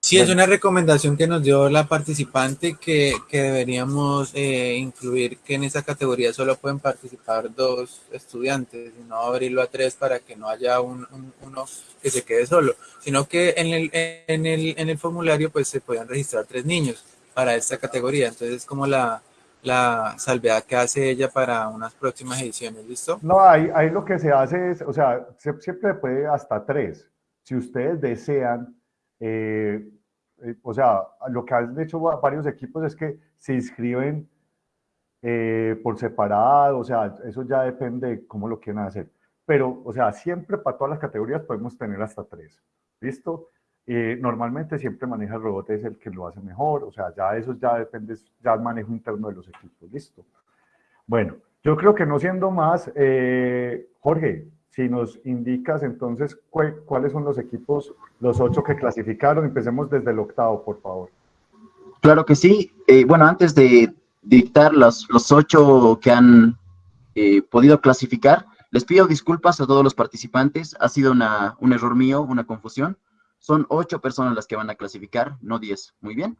Sí, es una recomendación que nos dio la participante que, que deberíamos eh, incluir que en esa categoría solo pueden participar dos estudiantes y no abrirlo a tres para que no haya un, uno que se quede solo, sino que en el, en, el, en el formulario pues se puedan registrar tres niños para esta categoría. Entonces, como la, la salvedad que hace ella para unas próximas ediciones, ¿listo? No, ahí, ahí lo que se hace es, o sea, siempre puede hasta tres. Si ustedes desean, eh, eh, o sea, lo que han hecho varios equipos es que se inscriben eh, por separado, o sea, eso ya depende de cómo lo quieran hacer. Pero, o sea, siempre para todas las categorías podemos tener hasta tres, ¿listo? Normalmente siempre maneja el robot, es el que lo hace mejor, o sea, ya eso ya depende, ya el manejo interno de los equipos, listo. Bueno, yo creo que no siendo más, eh, Jorge, si nos indicas entonces cuáles son los equipos, los ocho que clasificaron, empecemos desde el octavo, por favor. Claro que sí. Eh, bueno, antes de dictar los, los ocho que han eh, podido clasificar, les pido disculpas a todos los participantes. Ha sido una, un error mío, una confusión. Son ocho personas las que van a clasificar, no diez. Muy bien.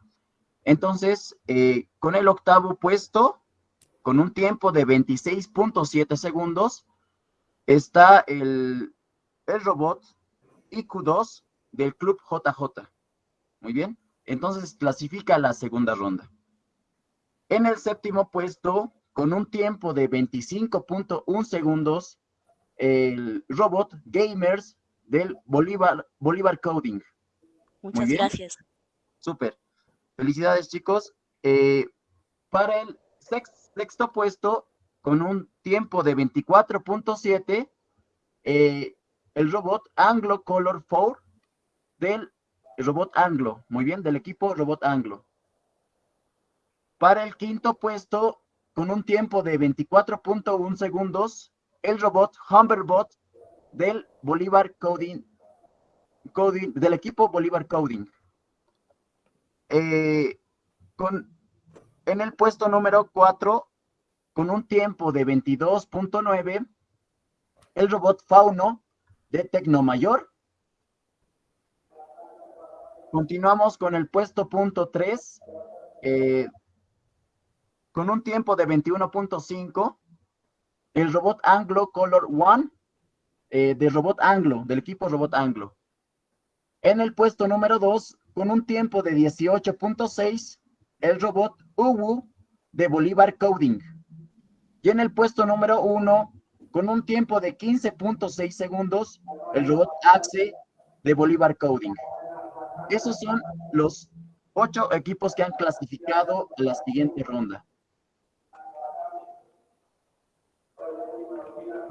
Entonces, eh, con el octavo puesto, con un tiempo de 26.7 segundos, está el, el robot IQ2 del Club JJ. Muy bien. Entonces clasifica la segunda ronda. En el séptimo puesto, con un tiempo de 25.1 segundos, el robot Gamers del Bolívar, Bolívar Coding. Muchas gracias. Súper. Felicidades, chicos. Eh, para el sexto puesto, con un tiempo de 24.7, eh, el robot Anglo Color 4 del robot Anglo. Muy bien, del equipo Robot Anglo. Para el quinto puesto, con un tiempo de 24.1 segundos, el robot Humberbot del Bolívar Coding, del equipo Bolívar Coding. eh, con, en el puesto número 4, con un tiempo de 22.9, el robot Fauno de Tecnomayor. Continuamos con el puesto punto 3, eh, con un tiempo de 21.5, el robot Anglo Color One eh, de Robot Anglo, del equipo Robot Anglo. En el puesto número 2, con un tiempo de 18.6, el robot Uwu de Bolívar Coding. Y en el puesto número 1, con un tiempo de 15.6 segundos, el robot Axe de Bolívar Coding. Esos son los ocho equipos que han clasificado a la siguiente ronda.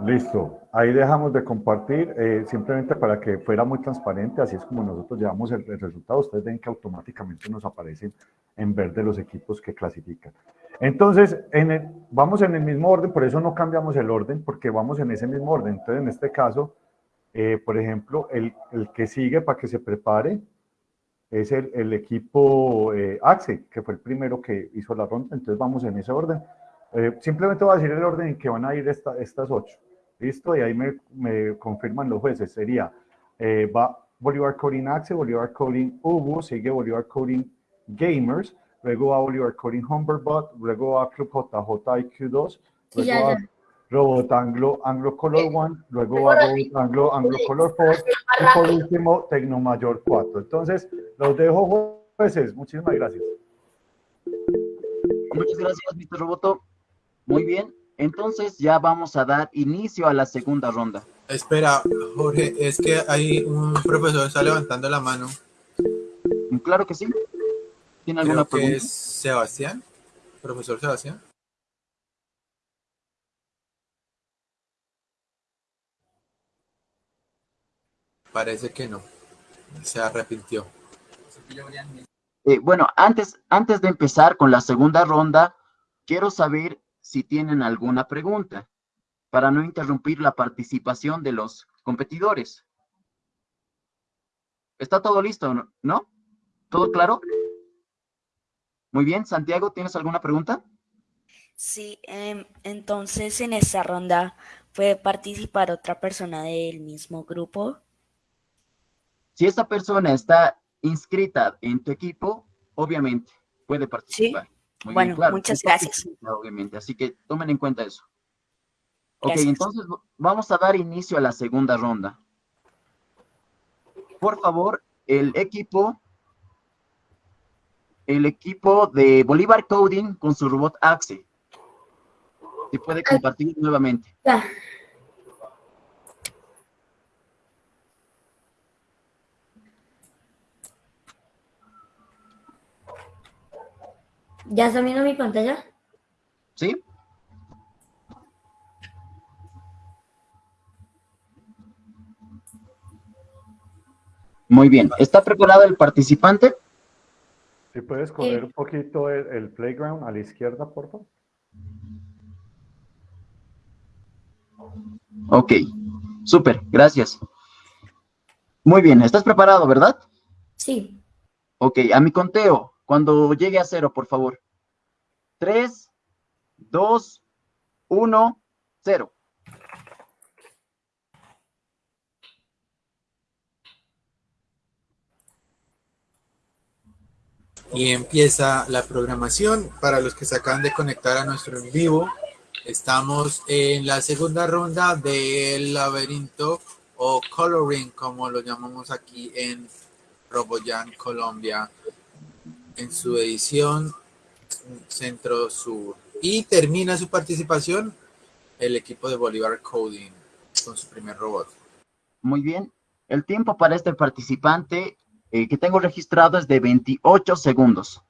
Listo, ahí dejamos de compartir, eh, simplemente para que fuera muy transparente, así es como nosotros llevamos el, resultado, ustedes ven que automáticamente nos aparecen en verde los equipos que clasifican. Entonces, en vamos en el mismo orden, por eso no cambiamos el orden, porque vamos en ese mismo orden. Entonces, en este caso, eh, por ejemplo, el, que sigue para que se prepare es el, equipo eh, AXE, que fue el primero que hizo la ronda, entonces vamos en ese orden. simplemente voy a decir el orden en que van a ir estas ocho. Listo, y ahí me, me confirman los jueces. Sería, eh, va Bolívar Coding Axe, Bolívar Coding Ubu, sigue Bolívar Coding Gamers, luego va Bolívar Coding Humberbot, luego va Club JJ 2 luego va Robot Anglo, Anglo Color 1, eh, luego va Robot Anglo, Anglo Color 4 y por último Tecnomayor 4. Entonces, los dejo jueces. Muchísimas gracias. Muchas gracias, Mr. Roboto. Muy bien. Entonces ya vamos a dar inicio a la segunda ronda. Espera, Jorge, es que hay un profesor que está levantando la mano. Claro que sí. ¿Tiene alguna Creo pregunta? es Sebastián, profesor Sebastián. Parece que no. Se arrepintió. Eh, bueno, antes, antes de empezar con la segunda ronda, quiero saber si tienen alguna pregunta, para no interrumpir la participación de los competidores. ¿Está todo listo, no? ¿Todo claro? Muy bien, Santiago, ¿tienes alguna pregunta? Sí, em, entonces en esta ronda puede participar otra persona del mismo grupo. Si esa persona está inscrita en tu equipo, obviamente puede participar bueno, muchas gracias. Obviamente, así que tomen en cuenta eso. Ok, entonces vamos a dar inicio a la segunda ronda. Por favor, el equipo, el equipo de Bolívar Coding con su robot Axe. Se puede compartir nuevamente. ¿Ya está viendo mi pantalla? Sí. Muy bien. ¿Está preparado el participante? Si puedes correr un poquito el, playground a la izquierda, por favor. Ok, súper, gracias. Muy bien, ¿estás preparado, verdad? Sí. Ok, a mi conteo, cuando llegue a cero, por favor. Tres, dos, uno, cero. Y empieza la programación. Para los que se acaban de conectar a nuestro en vivo, estamos en la segunda ronda del laberinto o coloring, como lo llamamos aquí en Roboyan, Colombia en su edición centro-sur. Y termina su participación el equipo de Bolívar Coding con su primer robot. Muy bien. El tiempo para este participante eh, que tengo registrado es de 28 segundos.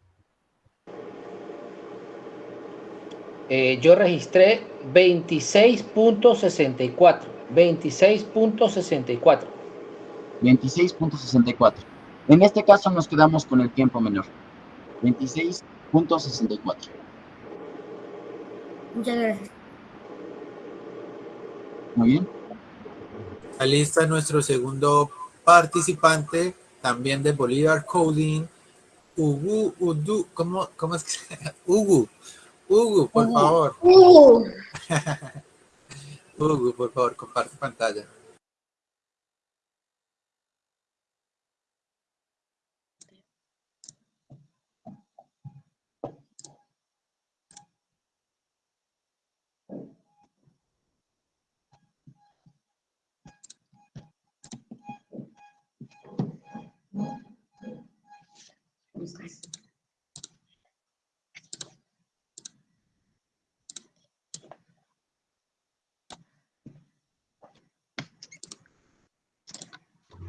Eh, yo registré 26.64. 26.64. 26.64. En este caso nos quedamos con el tiempo menor. 26.64. Muchas gracias. Muy bien. Ahí nuestro segundo participante, también de Bolívar Coding, Ugu, Udu, ¿cómo, cómo es que? Ugu, Ugu, por Ugu. favor. Ugu. Ugu, por favor, comparte pantalla.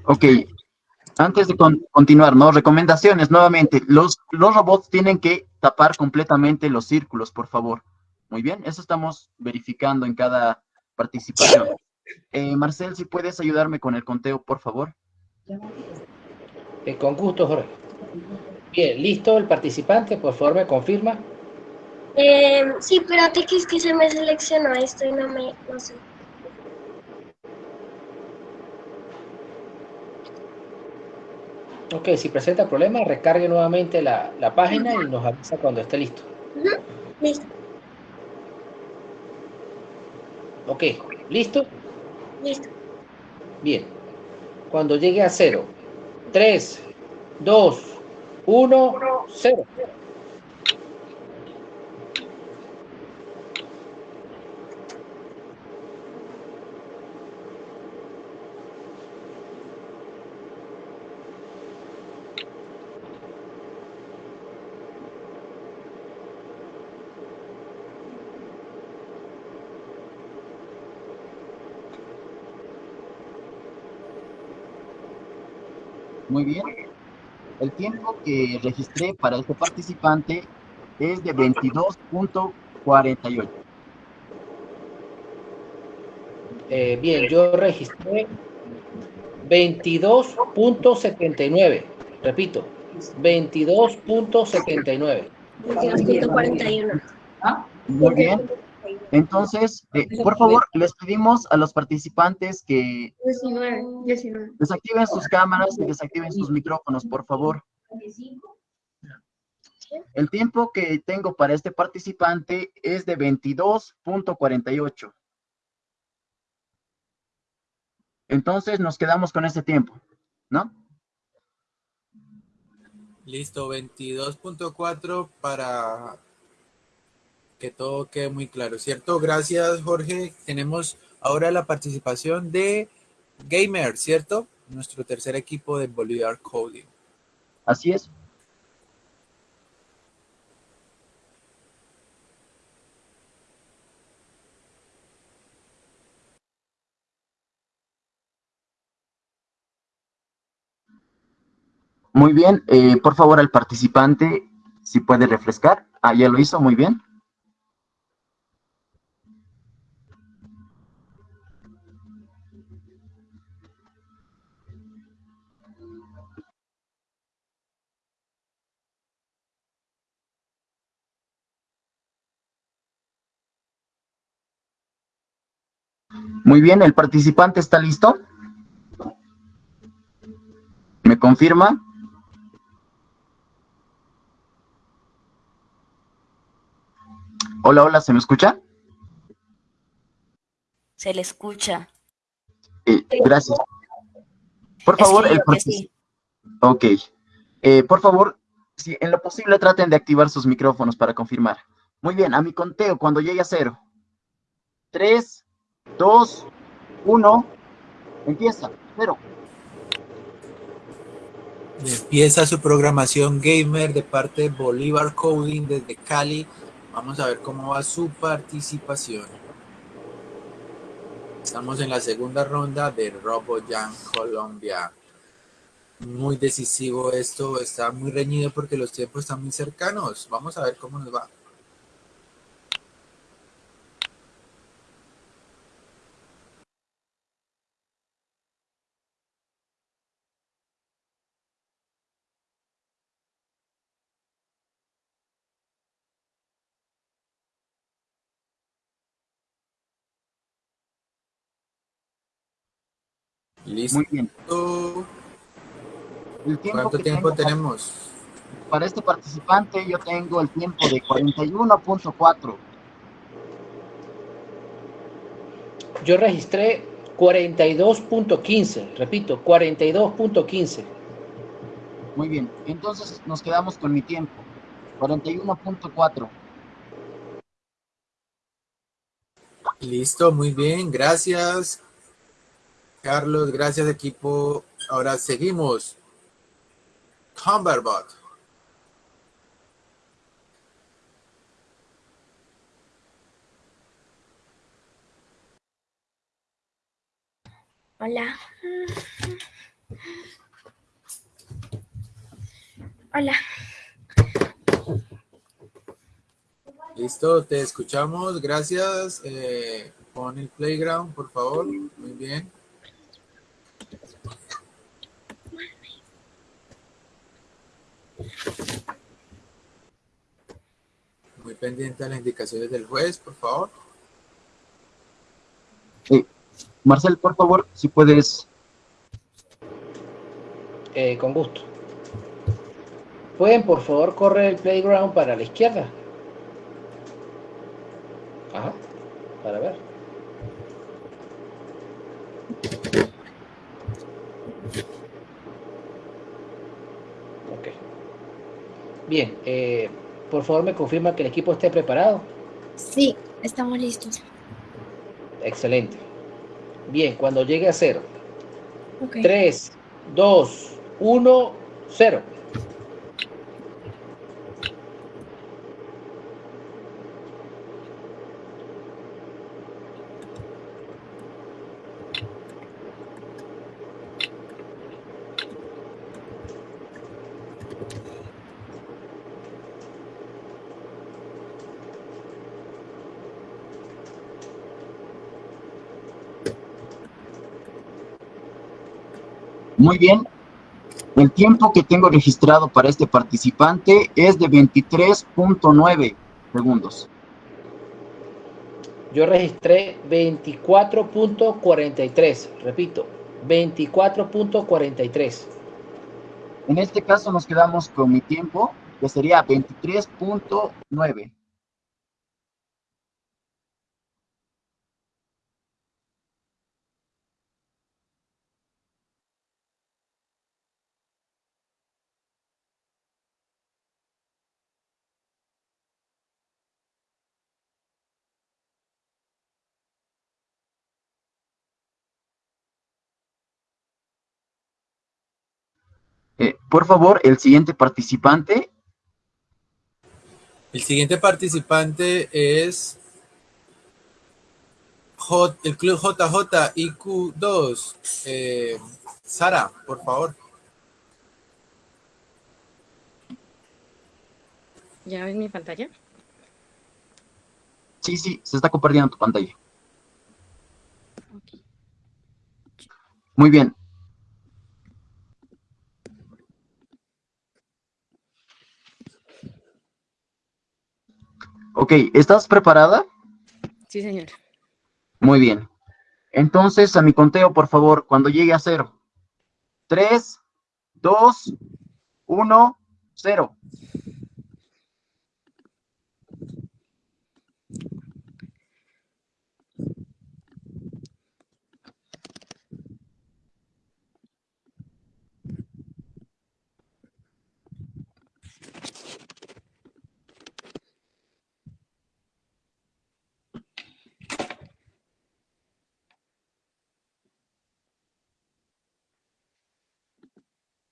Ok, antes de con- continuar, ¿no? Recomendaciones, nuevamente, los, los robots tienen que tapar completamente los círculos, por favor. Muy bien, eso estamos verificando en cada participación. Eh, Marcel, si puedes ayudarme con el conteo, por favor. Eh, con gusto, Jorge. Bien, listo el participante, por favor me confirma. Eh, sí, espérate que es que se me seleccionó esto y no me, no sé. Ok, si presenta problemas, recargue nuevamente la, la página y nos avisa cuando esté listo. Ujú, Listo, Ok, ¿listo? listo. Bien. Cuando llegue a cero. 3, 2, 1, 0. Muy bien. El tiempo que registré para este participante es de 22.48. Eh, bien, yo registré 22.79. Repito, 22.79. 22.41. Muy bien. Entonces, eh, por favor, les pedimos a los participantes que 19, 19. desactiven sus cámaras y desactiven sus micrófonos, por favor. El tiempo que tengo para este participante es de 22.48. Entonces nos quedamos con ese tiempo, ¿no? Listo, 22.4 para que todo quede muy claro, ¿cierto? Gracias, Jorge. Tenemos ahora la participación de Gamer, ¿cierto? Nuestro tercer equipo de Bolívar Coding. Así es. Muy bien, eh, por favor al participante, si puede refrescar. Ah, ya lo hizo, muy bien. Muy bien, ¿el participante está listo? ¿Me confirma? Hola, hola, ¿se me escucha? Se le escucha. Eh, gracias. Por favor, el sí. Ok. Eh, por favor, si en lo posible traten de activar sus micrófonos para confirmar. Muy bien, a mi conteo, cuando llegue a cero. Tres, dos, uno. Empieza. Cero. Empieza su programación gamer de parte de Bolívar Coding desde Cali. Vamos a ver cómo va su participación. Estamos en la segunda ronda de RoboJam Colombia. Muy decisivo esto, está muy reñido porque los tiempos están muy cercanos. Vamos a ver cómo nos va. Listo. Muy bien. El tiempo ¿Cuánto que tiempo tenemos? para este participante yo tengo el tiempo de 41.4. Yo registré 42.15, repito, 42.15. Muy bien, entonces nos quedamos con mi tiempo, 41.4. Listo, muy bien, gracias. Carlos, gracias equipo. Ahora seguimos. Cumberbot. Hola. Hola. Listo, te escuchamos. Gracias. Eh, pon el playground, por favor. Muy bien. Muy pendiente a las indicaciones del juez, por favor. Marcel, por favor, si puedes. Eh, con gusto. ¿Pueden, por favor, correr el playground para la izquierda? Ajá, para ver. Ok. Bien, eh, por favor me confirma que el equipo esté preparado. Sí, estamos listos. Excelente. Bien, cuando llegue a cero. Ok. 3, 2, 1, 0. Muy bien. El tiempo que tengo registrado para este participante es de 23.9 segundos. Yo registré 24.43. Repito, 24.43. En este caso nos quedamos con mi tiempo, que sería 23.9. Eh, por favor, el siguiente participante. El siguiente participante es J, el Club JJ IQ2. Eh, Sara, por favor. ¿Ya ves mi pantalla? Sí, sí, se está compartiendo tu pantalla. Muy bien. Ok, ¿estás preparada? Sí, señor. Muy bien. Entonces, a mi conteo, por favor, cuando llegue a cero. Tres, dos, uno, cero.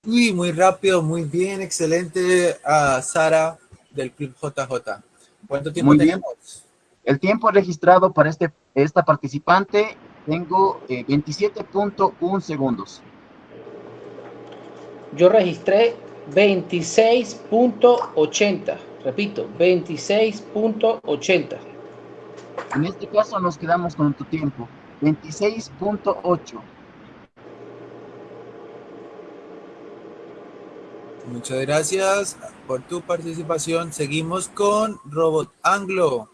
Uy, muy rápido, muy bien, excelente a Sara del Club JJ. ¿Cuánto tiempo Muy bien. tenemos? El tiempo registrado para este, esta participante tengo eh, 27.1 segundos. Yo registré 26.80. Repito, 26.80. En este caso nos quedamos con tu tiempo, 26.8. Muchas gracias por tu participación. Seguimos con Robot Anglo,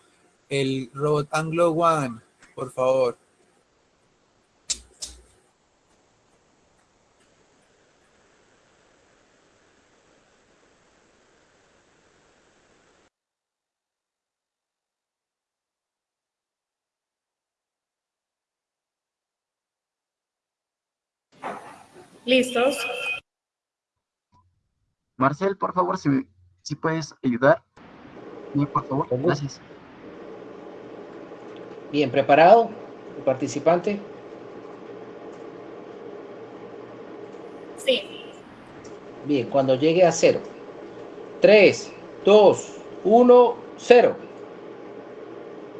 el Robot Anglo One, por favor. ¿Listos? Marcel, por favor, si, si puedes ayudar. Bien, por favor, gracias. Bien, ¿preparado el participante? Sí. Bien, cuando llegue a cero. 3, 2, 1, 0.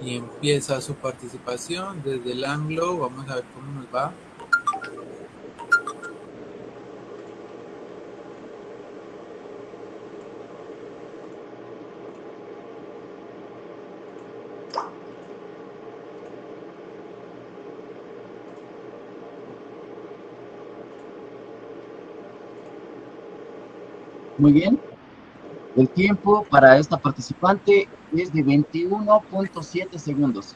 Y empieza su participación desde el ángulo. Vamos a ver cómo nos va. Muy bien. El tiempo para esta participante es de 21.7 segundos.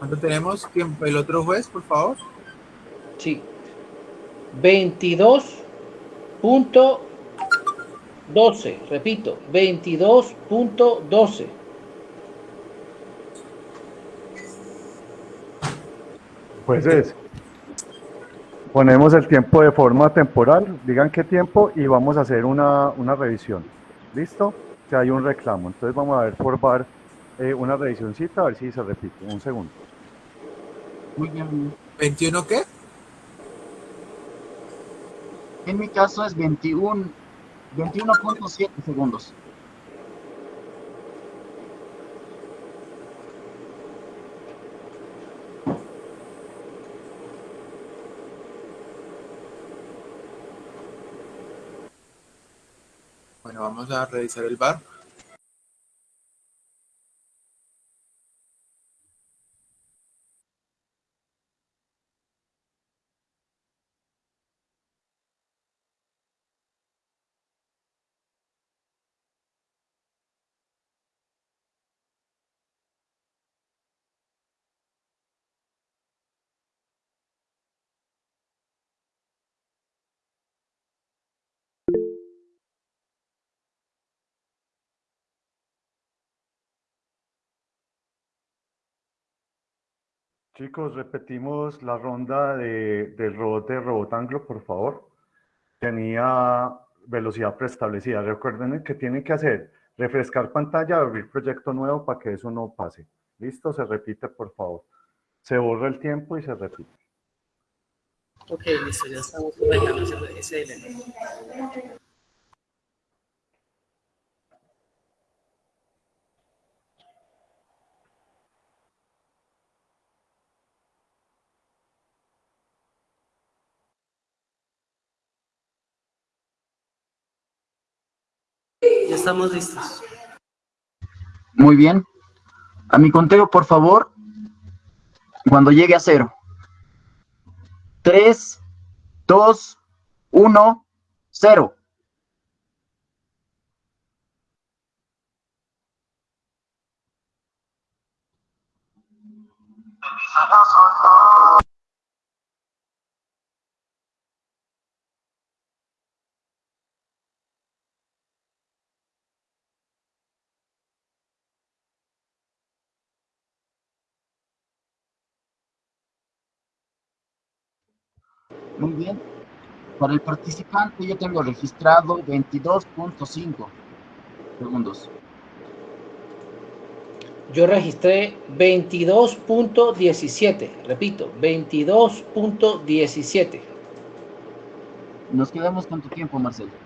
¿Cuánto tenemos? ¿Quién- ¿El otro juez, por favor? Sí. 22.12. Repito, 22.12. Jueces, ponemos el tiempo de forma temporal, digan qué tiempo y vamos a hacer una, una revisión. ¿Listo? Que hay un reclamo. Entonces vamos a ver por VAR eh, una revisioncita, a ver si se repite. Un segundo. Muy bien. ¿21 qué? En mi caso es 21, 21.7 segundos. Vamos a revisar el bar. Chicos, repetimos la ronda de, del robot de Robot Anglo, por favor. Tenía velocidad preestablecida. Recuerden que tienen que hacer refrescar pantalla, abrir proyecto nuevo para que eso no pase. ¿Listo? Se repite, por favor. Se borra el tiempo y se repite. Ok, listo, ya estamos. Ya estamos listos. Muy bien. A mi conteo, por favor, cuando llegue a cero. 3, 2, 1, 0. Muy bien. Para el participante yo tengo registrado 22.5 segundos. Yo registré 22.17. Repito, 22.17. Nos quedamos con tu tiempo, Marcelo.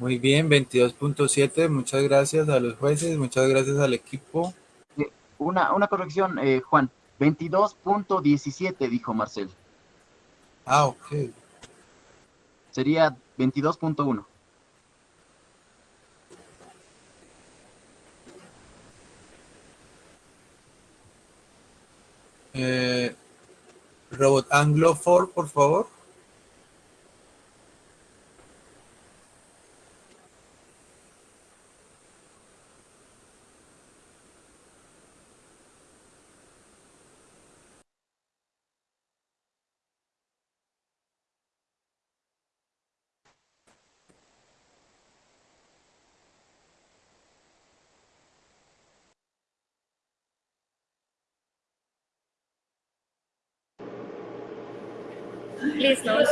Muy bien, 22.7. Muchas gracias a los jueces, muchas gracias al equipo. Eh, Una, una corrección, eh, Juan. 22.17 dijo Marcel. Ah, ok. Sería 22.1. Eh, Robot Anglo 4, por favor. Listos.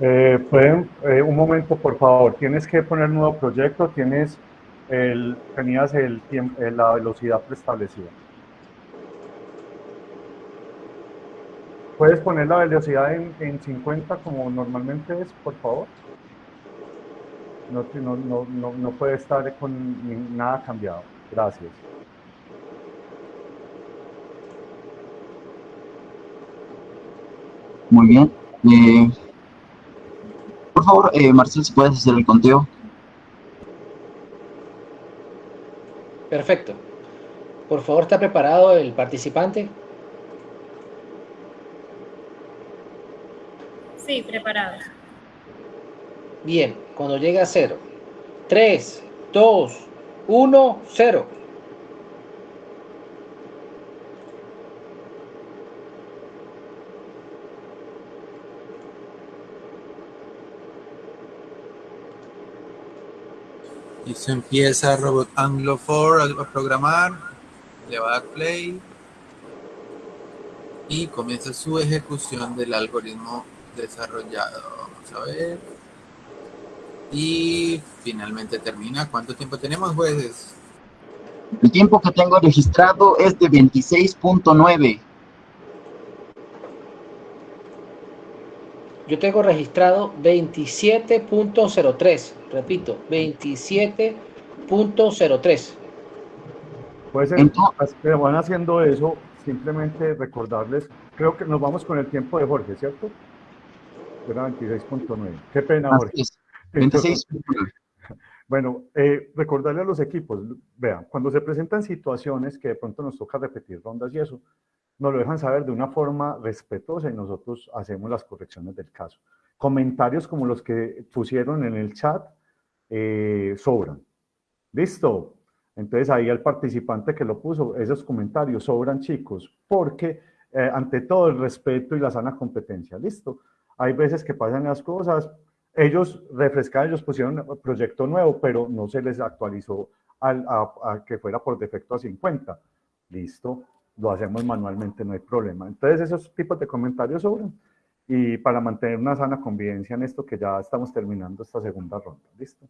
Eh, pueden, por favor, tienes que poner nuevo proyecto, tienes el, tenías el tiempo, eh, la velocidad preestablecida. ¿Puedes poner la velocidad en, en 50 como normalmente es, por favor? No, no, no, no puede estar con nada cambiado. Gracias. Muy bien. Eh, por favor, eh, Marcel, si puedes hacer el conteo. Perfecto. Por favor, ¿está preparado el participante? Sí, preparado. Bien, cuando llegue a cero. 3, 2, 1, 0. Se empieza Robot Anglo 4 a programar, le va a dar play y comienza su ejecución del algoritmo desarrollado. Vamos a ver. Y finalmente termina. ¿Cuánto tiempo tenemos, jueces? El tiempo que tengo registrado es de 26.9. Yo tengo registrado 27.03. Repito, 27.03. Puede ser, Entonces, que van haciendo eso, simplemente recordarles, creo que nos vamos con el tiempo de Jorge, ¿cierto? Era 26.9. Qué pena, Jorge. 26. Bueno, eh, recordarle a los equipos, vean, cuando se presentan situaciones que de pronto nos toca repetir rondas y eso, nos lo dejan saber de una forma respetuosa y nosotros hacemos las correcciones del caso. Comentarios como los que pusieron en el chat eh, sobran. ¿Listo? Entonces ahí el participante que lo puso, esos comentarios sobran chicos, porque eh, ante todo el respeto y la sana competencia, ¿listo? Hay veces que pasan las cosas, ellos refrescaron, ellos pusieron un proyecto nuevo, pero no se les actualizó al, a, que fuera por defecto a 50. Listo, lo hacemos manualmente, no hay problema. Entonces esos tipos de comentarios sobran y para mantener una sana convivencia en esto que ya estamos terminando esta segunda ronda. ¿Listo?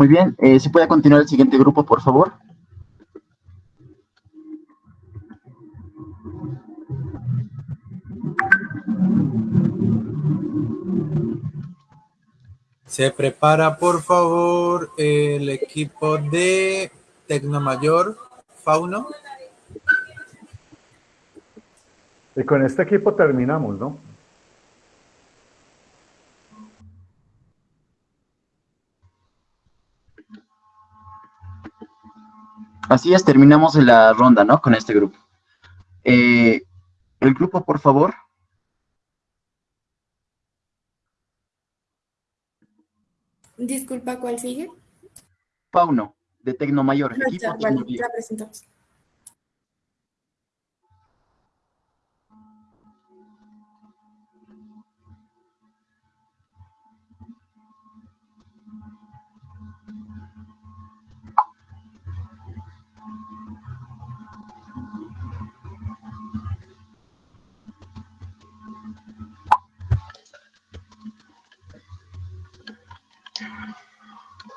Muy bien, eh, ¿se puede continuar el siguiente grupo, por favor? Se prepara, por favor, el equipo de Tecnomayor, Fauno. Y con este equipo terminamos, ¿no? Así es, terminamos la ronda, ¿no? Con este grupo. Eh, el grupo, por favor. Disculpa, ¿cuál sigue? Pauno, de Tecnomayor. Ah, ya, vale, ya presentamos.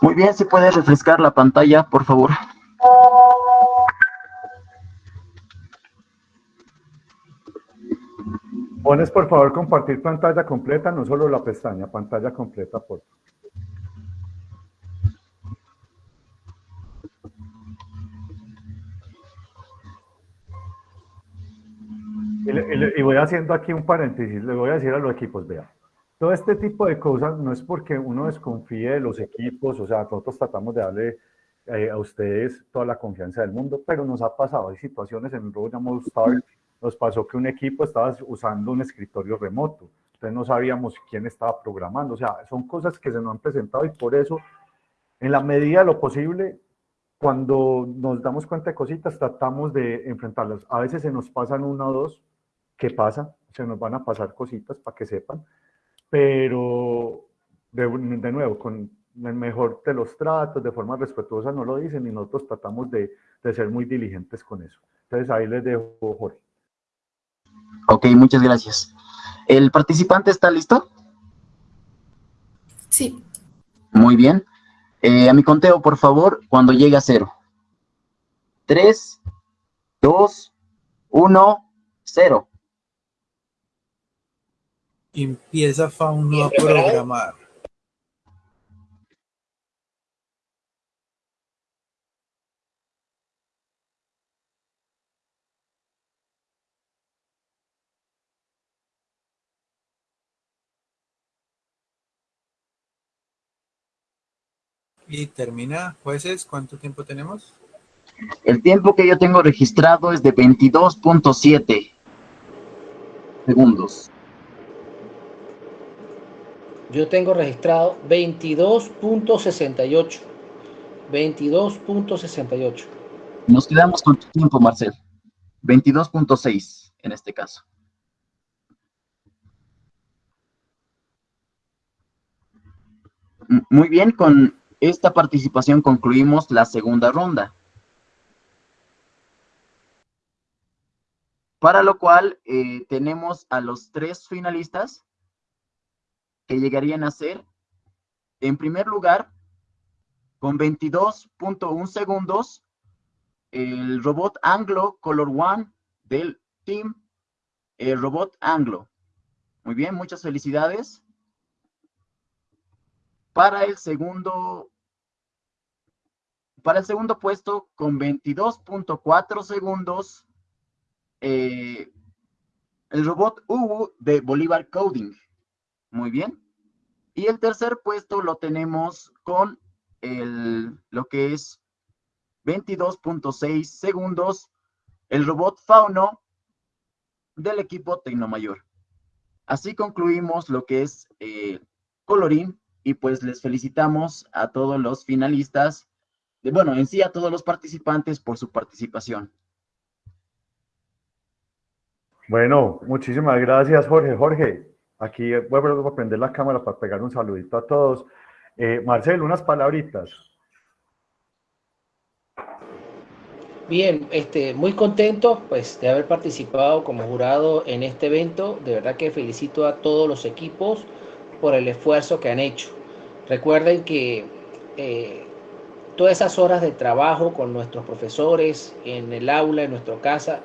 Muy bien, si puede refrescar la pantalla, por favor. Pones por favor compartir pantalla completa, no solo la pestaña, pantalla completa, por. Y, y, voy haciendo aquí un paréntesis, le voy a decir a los equipos, vean, todo este tipo de cosas no es porque uno desconfíe de los equipos, o sea, nosotros tratamos de darle eh, a ustedes toda la confianza del mundo, pero nos ha pasado, hay situaciones en llamado Start, nos pasó que un equipo estaba usando un escritorio remoto, entonces no sabíamos quién estaba programando, o sea, son cosas que se nos han presentado y por eso, en la medida de lo posible, cuando nos damos cuenta de cositas, tratamos de enfrentarlas. A veces se nos pasan una o dos, ¿qué pasa? Se nos van a pasar cositas para que sepan, pero de, de nuevo, con el mejor de los tratos, de forma respetuosa, no lo dicen y nosotros tratamos de, de ser muy diligentes con eso. Entonces ahí les dejo, Jorge. Ok, muchas gracias. ¿El participante está listo? Sí. Muy bien. Eh, a mi conteo, por favor, cuando llegue a cero. Tres, dos, uno, cero. Empieza Fauno a programar. Y termina, jueces, ¿cuánto tiempo tenemos? El tiempo que yo tengo registrado es de 22.7 segundos. Yo tengo registrado 22.68. 22.68. Nos quedamos con tu tiempo, Marcel. 22.6 en este caso. Muy bien, con esta participación concluimos la segunda ronda. Para lo cual eh, tenemos a los tres finalistas que llegarían a ser, en primer lugar, con 22.1 segundos, el robot Anglo Color One del team el robot Anglo. Muy bien, muchas felicidades. Para el segundo para el segundo puesto, con 22.4 segundos, eh, el robot Ubu de Bolívar Coding. Muy bien. Y el tercer puesto lo tenemos con el, lo que es 22.6 segundos, el robot Fauno del equipo Tecnomayor. Así concluimos lo que es eh, Colorín y pues les felicitamos a todos los finalistas bueno, en sí a todos los participantes por su participación. Bueno, muchísimas gracias, Jorge. Jorge, aquí voy a prender la cámara para pegar un saludito a todos. Eh, Marcel, unas palabritas. Bien, este, muy contento pues, de haber participado como jurado en este evento. De verdad que felicito a todos los equipos por el esfuerzo que han hecho. Recuerden que eh, todas esas horas de trabajo con nuestros profesores en el aula, en nuestra casa,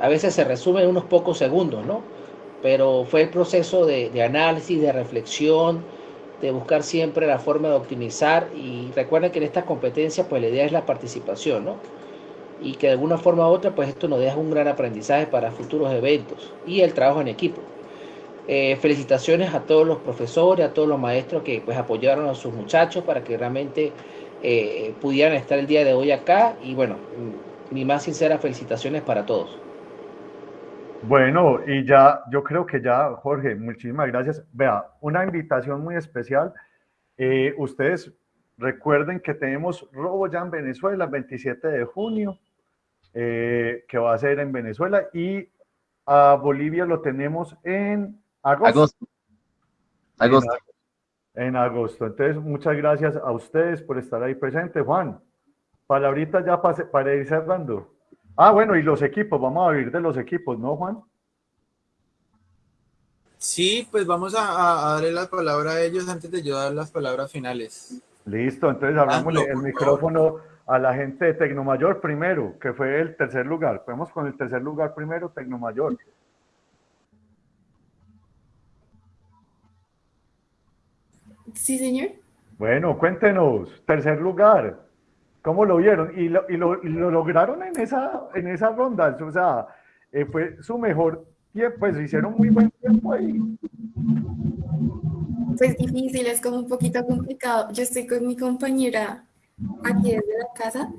a veces se resumen en unos pocos segundos, ¿no? Pero fue el proceso de, análisis, de reflexión, de buscar siempre la forma de optimizar y recuerden que en estas competencias pues la idea es la participación, ¿no? Y que de alguna forma u otra pues esto nos deja un gran aprendizaje para futuros eventos y el trabajo en equipo. Eh, felicitaciones a todos los profesores, a todos los maestros que pues apoyaron a sus muchachos para que realmente eh, pudieran estar el día de hoy acá y bueno, mi más sinceras felicitaciones para todos. Bueno, y ya, yo creo que ya, Jorge, muchísimas gracias. Vea, una invitación muy especial. Eh, ustedes recuerden que tenemos Robo ya en Venezuela el 27 de junio, eh, que va a ser en Venezuela, y a Bolivia lo tenemos en agosto. Agosto en agosto. Entonces, muchas gracias a ustedes por estar ahí presentes. Juan, palabrita ya para, para ir cerrando. Ah, bueno, y los equipos, vamos a abrir de los equipos, ¿no, Juan? Sí, pues vamos a, darle la palabra a ellos antes de yo dar las palabras finales. Listo, entonces abrimos el micrófono a la gente de Tecnomayor primero, que fue el tercer lugar. Podemos con el tercer lugar primero, Tecnomayor. Sí, señor. Bueno, cuéntenos, tercer lugar, ¿cómo lo vieron? Y lo, y lo, lograron en esa, en esa ronda, o sea, eh, fue su mejor tiempo, pues hicieron muy buen tiempo ahí. Pues difícil, es como un poquito complicado. Yo estoy con mi compañera aquí desde la casa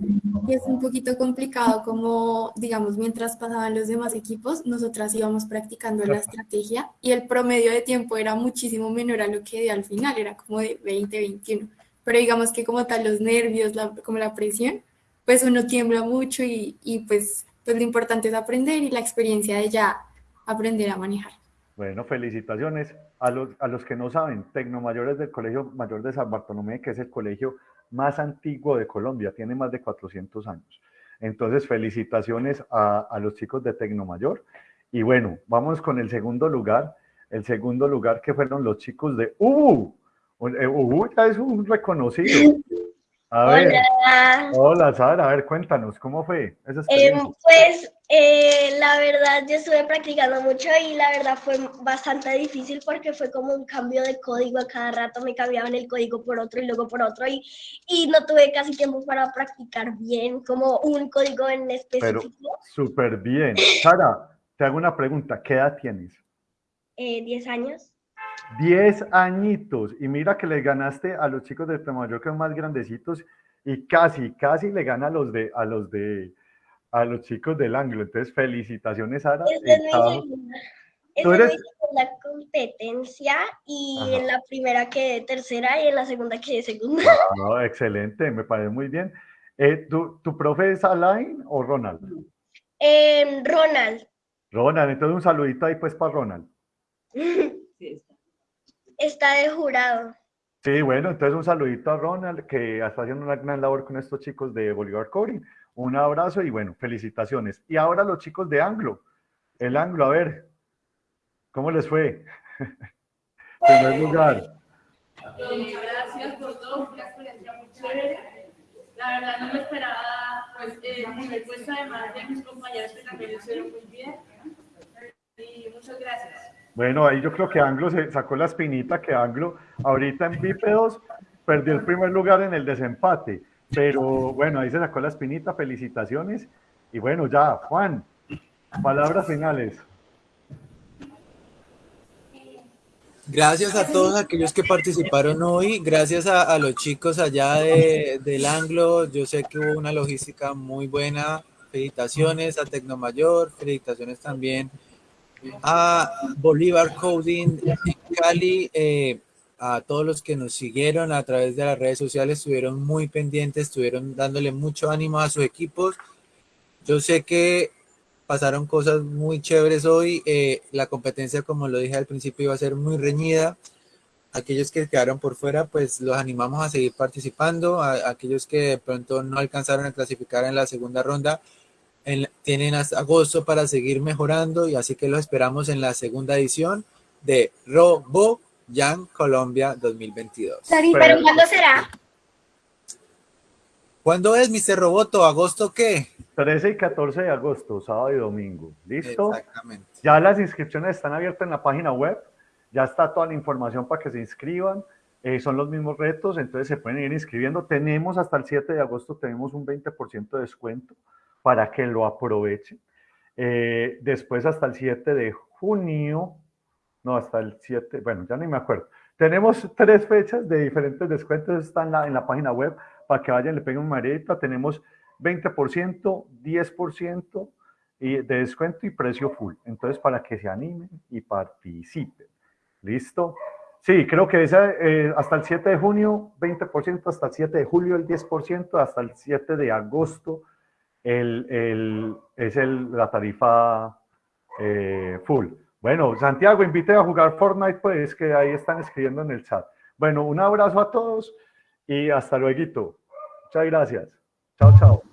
y es un poquito complicado como, digamos, mientras pasaban los demás equipos, nosotras íbamos practicando la estrategia y el promedio de tiempo era muchísimo menor a lo que dio al final, era como de 20, 21. Pero digamos que como tal los nervios, como la presión, pues uno tiembla mucho y, pues, pues lo importante es aprender y la experiencia de ya aprender a manejar. Bueno, felicitaciones. A los, a los que no saben, Tecnomayores del Colegio Mayor de San Bartolomé, que es el colegio más antiguo de Colombia, tiene más de 400 años. Entonces, felicitaciones a, los chicos de Tecnomayor. Y bueno, vamos con el segundo lugar. El segundo lugar que fueron los chicos de UBU. UBU ya es un reconocido. A ver, hola. hola Sara, a ver, cuéntanos, ¿cómo fue esa Eh, pues eh, la verdad yo estuve practicando mucho y la verdad fue bastante difícil porque fue como un cambio de código a cada rato, me cambiaban el código por otro y luego por otro y, y no tuve casi tiempo para practicar bien como un código en específico. Pero súper bien. Sara, te hago una pregunta, ¿qué edad tienes? Eh, 10 años. 10 añitos. Y mira que le ganaste a los chicos de Temayor que son más grandecitos y casi, casi le gana a los de, a los de, a los chicos del ángulo. Entonces, felicitaciones, Sara. Esta es mi segunda, esta es mi segunda competencia y Ajá. en la primera quedé tercera y en la segunda quedé segunda. Ah, excelente, me parece muy bien. Eh, ¿tu, ¿Tu profe es Alain o Ronald? Em, Ronald, Ronald, entonces un saludito ahí pues para Ronald. está de jurado. Sí, bueno, entonces un saludito a Ronald, que está haciendo una gran labor con estos chicos de Bolívar Coding. Un abrazo y bueno, felicitaciones. Y ahora los chicos de Anglo. El Anglo, a ver, ¿cómo les fue? Primer lugar. Gracias por todo, fue una experiencia muy chévere. La verdad no me esperaba pues, eh, el primer puesto, además de mis compañeros que también lo hicieron muy bien. Y muchas gracias. Bueno, ahí yo creo que Anglo se sacó la espinita, que Anglo ahorita en bípedos perdió el primer lugar en el desempate. Pero bueno, ahí se sacó la espinita, felicitaciones. Y bueno, ya, Juan, palabras finales. Gracias a todos aquellos que participaron hoy, gracias a, los chicos allá de, del Anglo, yo sé que hubo una logística muy buena, felicitaciones a Tecnomayor, felicitaciones también a Bolívar Coding Cali, eh, a todos los que nos siguieron a través de las redes sociales, estuvieron muy pendientes, estuvieron dándole mucho ánimo a sus equipos. Yo sé que pasaron cosas muy chéveres hoy. eh, la competencia, como lo dije al principio, iba a ser muy reñida. Aquellos que quedaron por fuera, pues los animamos a seguir participando. A, aquellos que de pronto no alcanzaron a clasificar en la segunda ronda, en- tienen hasta agosto para seguir mejorando y así que los esperamos en la segunda edición de Robo Jan Colombia 2022. ¿Pero cuándo será? ¿Cuándo es, Mr. Roboto? ¿Agosto qué? 13 y 14 de agosto, sábado y domingo. ¿Listo? Exactamente. Ya las inscripciones están abiertas en la página web. Ya está toda la información para que se inscriban. Eh, son los mismos retos, entonces se pueden ir inscribiendo. Tenemos hasta el 7 de agosto, tenemos un 20% de descuento para que lo aprovechen. Eh, después hasta el 7 de junio, no, hasta el 7, bueno, ya ni me acuerdo. Tenemos tres fechas de diferentes descuentos, están en la, en la página web para que vayan, le peguen un marita. Tenemos 20%, 10% y de descuento y precio full. Entonces, para que se animen y participen. ¿Listo? Sí, creo que eh, hasta el 7 de junio, 20%, hasta el 7 de julio, el 10%, hasta el 7 de agosto, el, el- es el, la tarifa eh, full. Bueno, Santiago, invite a jugar Fortnite, pues que ahí están escribiendo en el chat. Bueno, un abrazo a todos y hasta luego. Muchas gracias. Chao, chao.